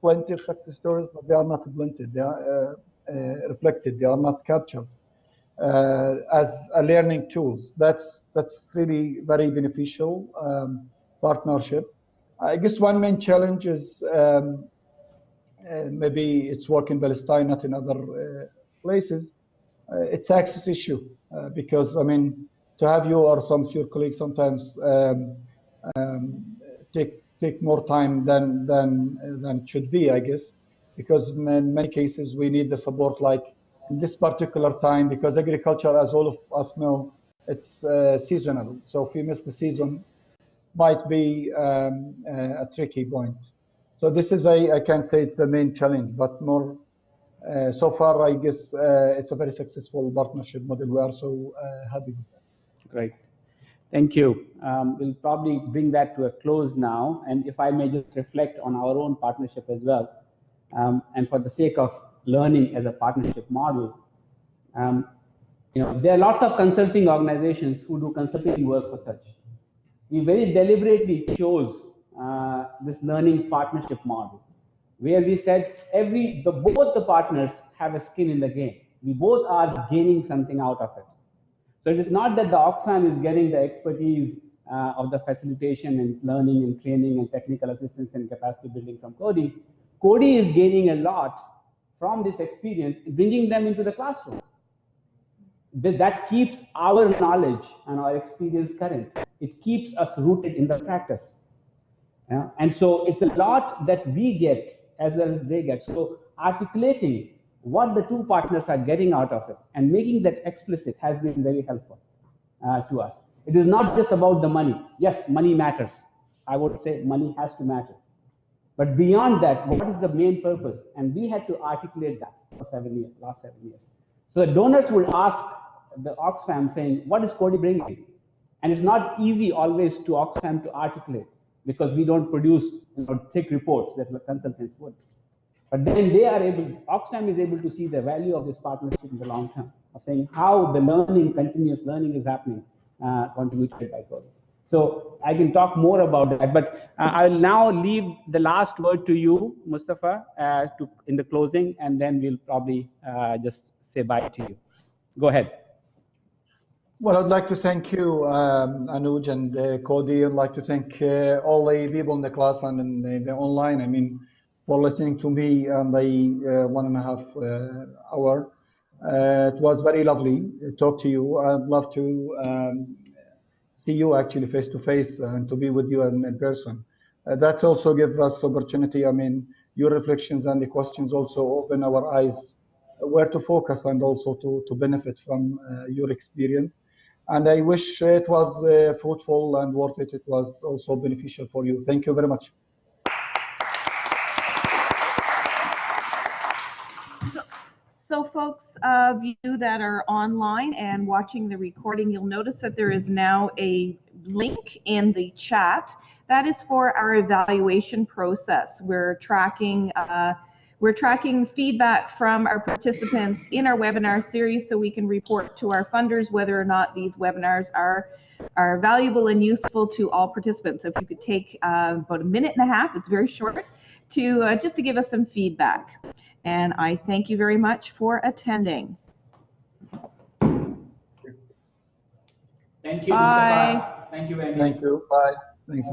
plenty of success stories, but they are not blended. They are reflected. They are not captured as a learning tools. That's that's really very beneficial um, partnership. I guess one main challenge is um, uh, maybe it's work in Palestine, not in other uh, places. Uh, it's access issue uh, because I mean to have you or some of your colleagues sometimes um, um, take take more time than than than it should be, I guess, because in many cases we need the support like this particular time because agriculture, as all of us know, it's uh, seasonal. So if we miss the season, might be um, uh, a tricky point. So this is, a, I can say it's the main challenge, but more, uh, so far, I guess uh, it's a very successful partnership model. We are so uh, happy with that. Great. Thank you. Um, we'll probably bring that to a close now. And if I may just reflect on our own partnership as well. Um, and for the sake of learning as a partnership model. Um, you know, there are lots of consulting organizations who do consulting work for such. We very deliberately chose uh, this learning partnership model, where we said every the, both the partners have a skin in the game. We both are gaining something out of it. So it is not that the Oxfam is getting the expertise uh, of the facilitation and learning and training and technical assistance and capacity building from Coady. Coady is gaining a lot from this experience, bringing them into the classroom. That keeps our knowledge and our experience current. It keeps us rooted in the practice. Yeah? And so it's a lot that we get as well as they get. So articulating what the two partners are getting out of it and making that explicit has been very helpful uh, to us. It is not just about the money. Yes, money matters. I would say money has to matter. But beyond that, what is the main purpose? And we had to articulate that for seven years, last seven years. So the donors would ask the Oxfam saying, what is Coady bringing? And it's not easy always to Oxfam to articulate because we don't produce you know, thick reports that the consultants would. But then they are able, Oxfam is able to see the value of this partnership in the long term, of saying how the learning, continuous learning is happening, uh, contributed by Coady. So I can talk more about that, but uh, I'll now leave the last word to you, Mustafa, uh, to, in the closing, and then we'll probably uh, just say bye to you. Go ahead. Well, I'd like to thank you, um, Anuj and uh, Coady. I'd like to thank uh, all the people in the class and in the, the online. I mean, for listening to me on the uh, one and a half hour. It was very lovely to talk to you. I'd love to um, see you actually face to face and to be with you in, in person. Uh, that also gives us opportunity. I mean, your reflections and the questions also open our eyes where to focus and also to, to benefit from your experience and I wish it was uh, fruitful and worth it. It was also beneficial for you. Thank you very much. So folks of you that are online and watching the recording, you'll notice that there is now a link in the chat. That is for our evaluation process. We're tracking uh, we're tracking feedback from our participants in our webinar series so we can report to our funders whether or not these webinars are, are valuable and useful to all participants. So if you could take uh, about a minute and a half, it's very short, to uh, just to give us some feedback. And I thank you very much for attending. Thank you, Bye. Mustafa. Thank you, Andy. Thank you. Bye. Thanks.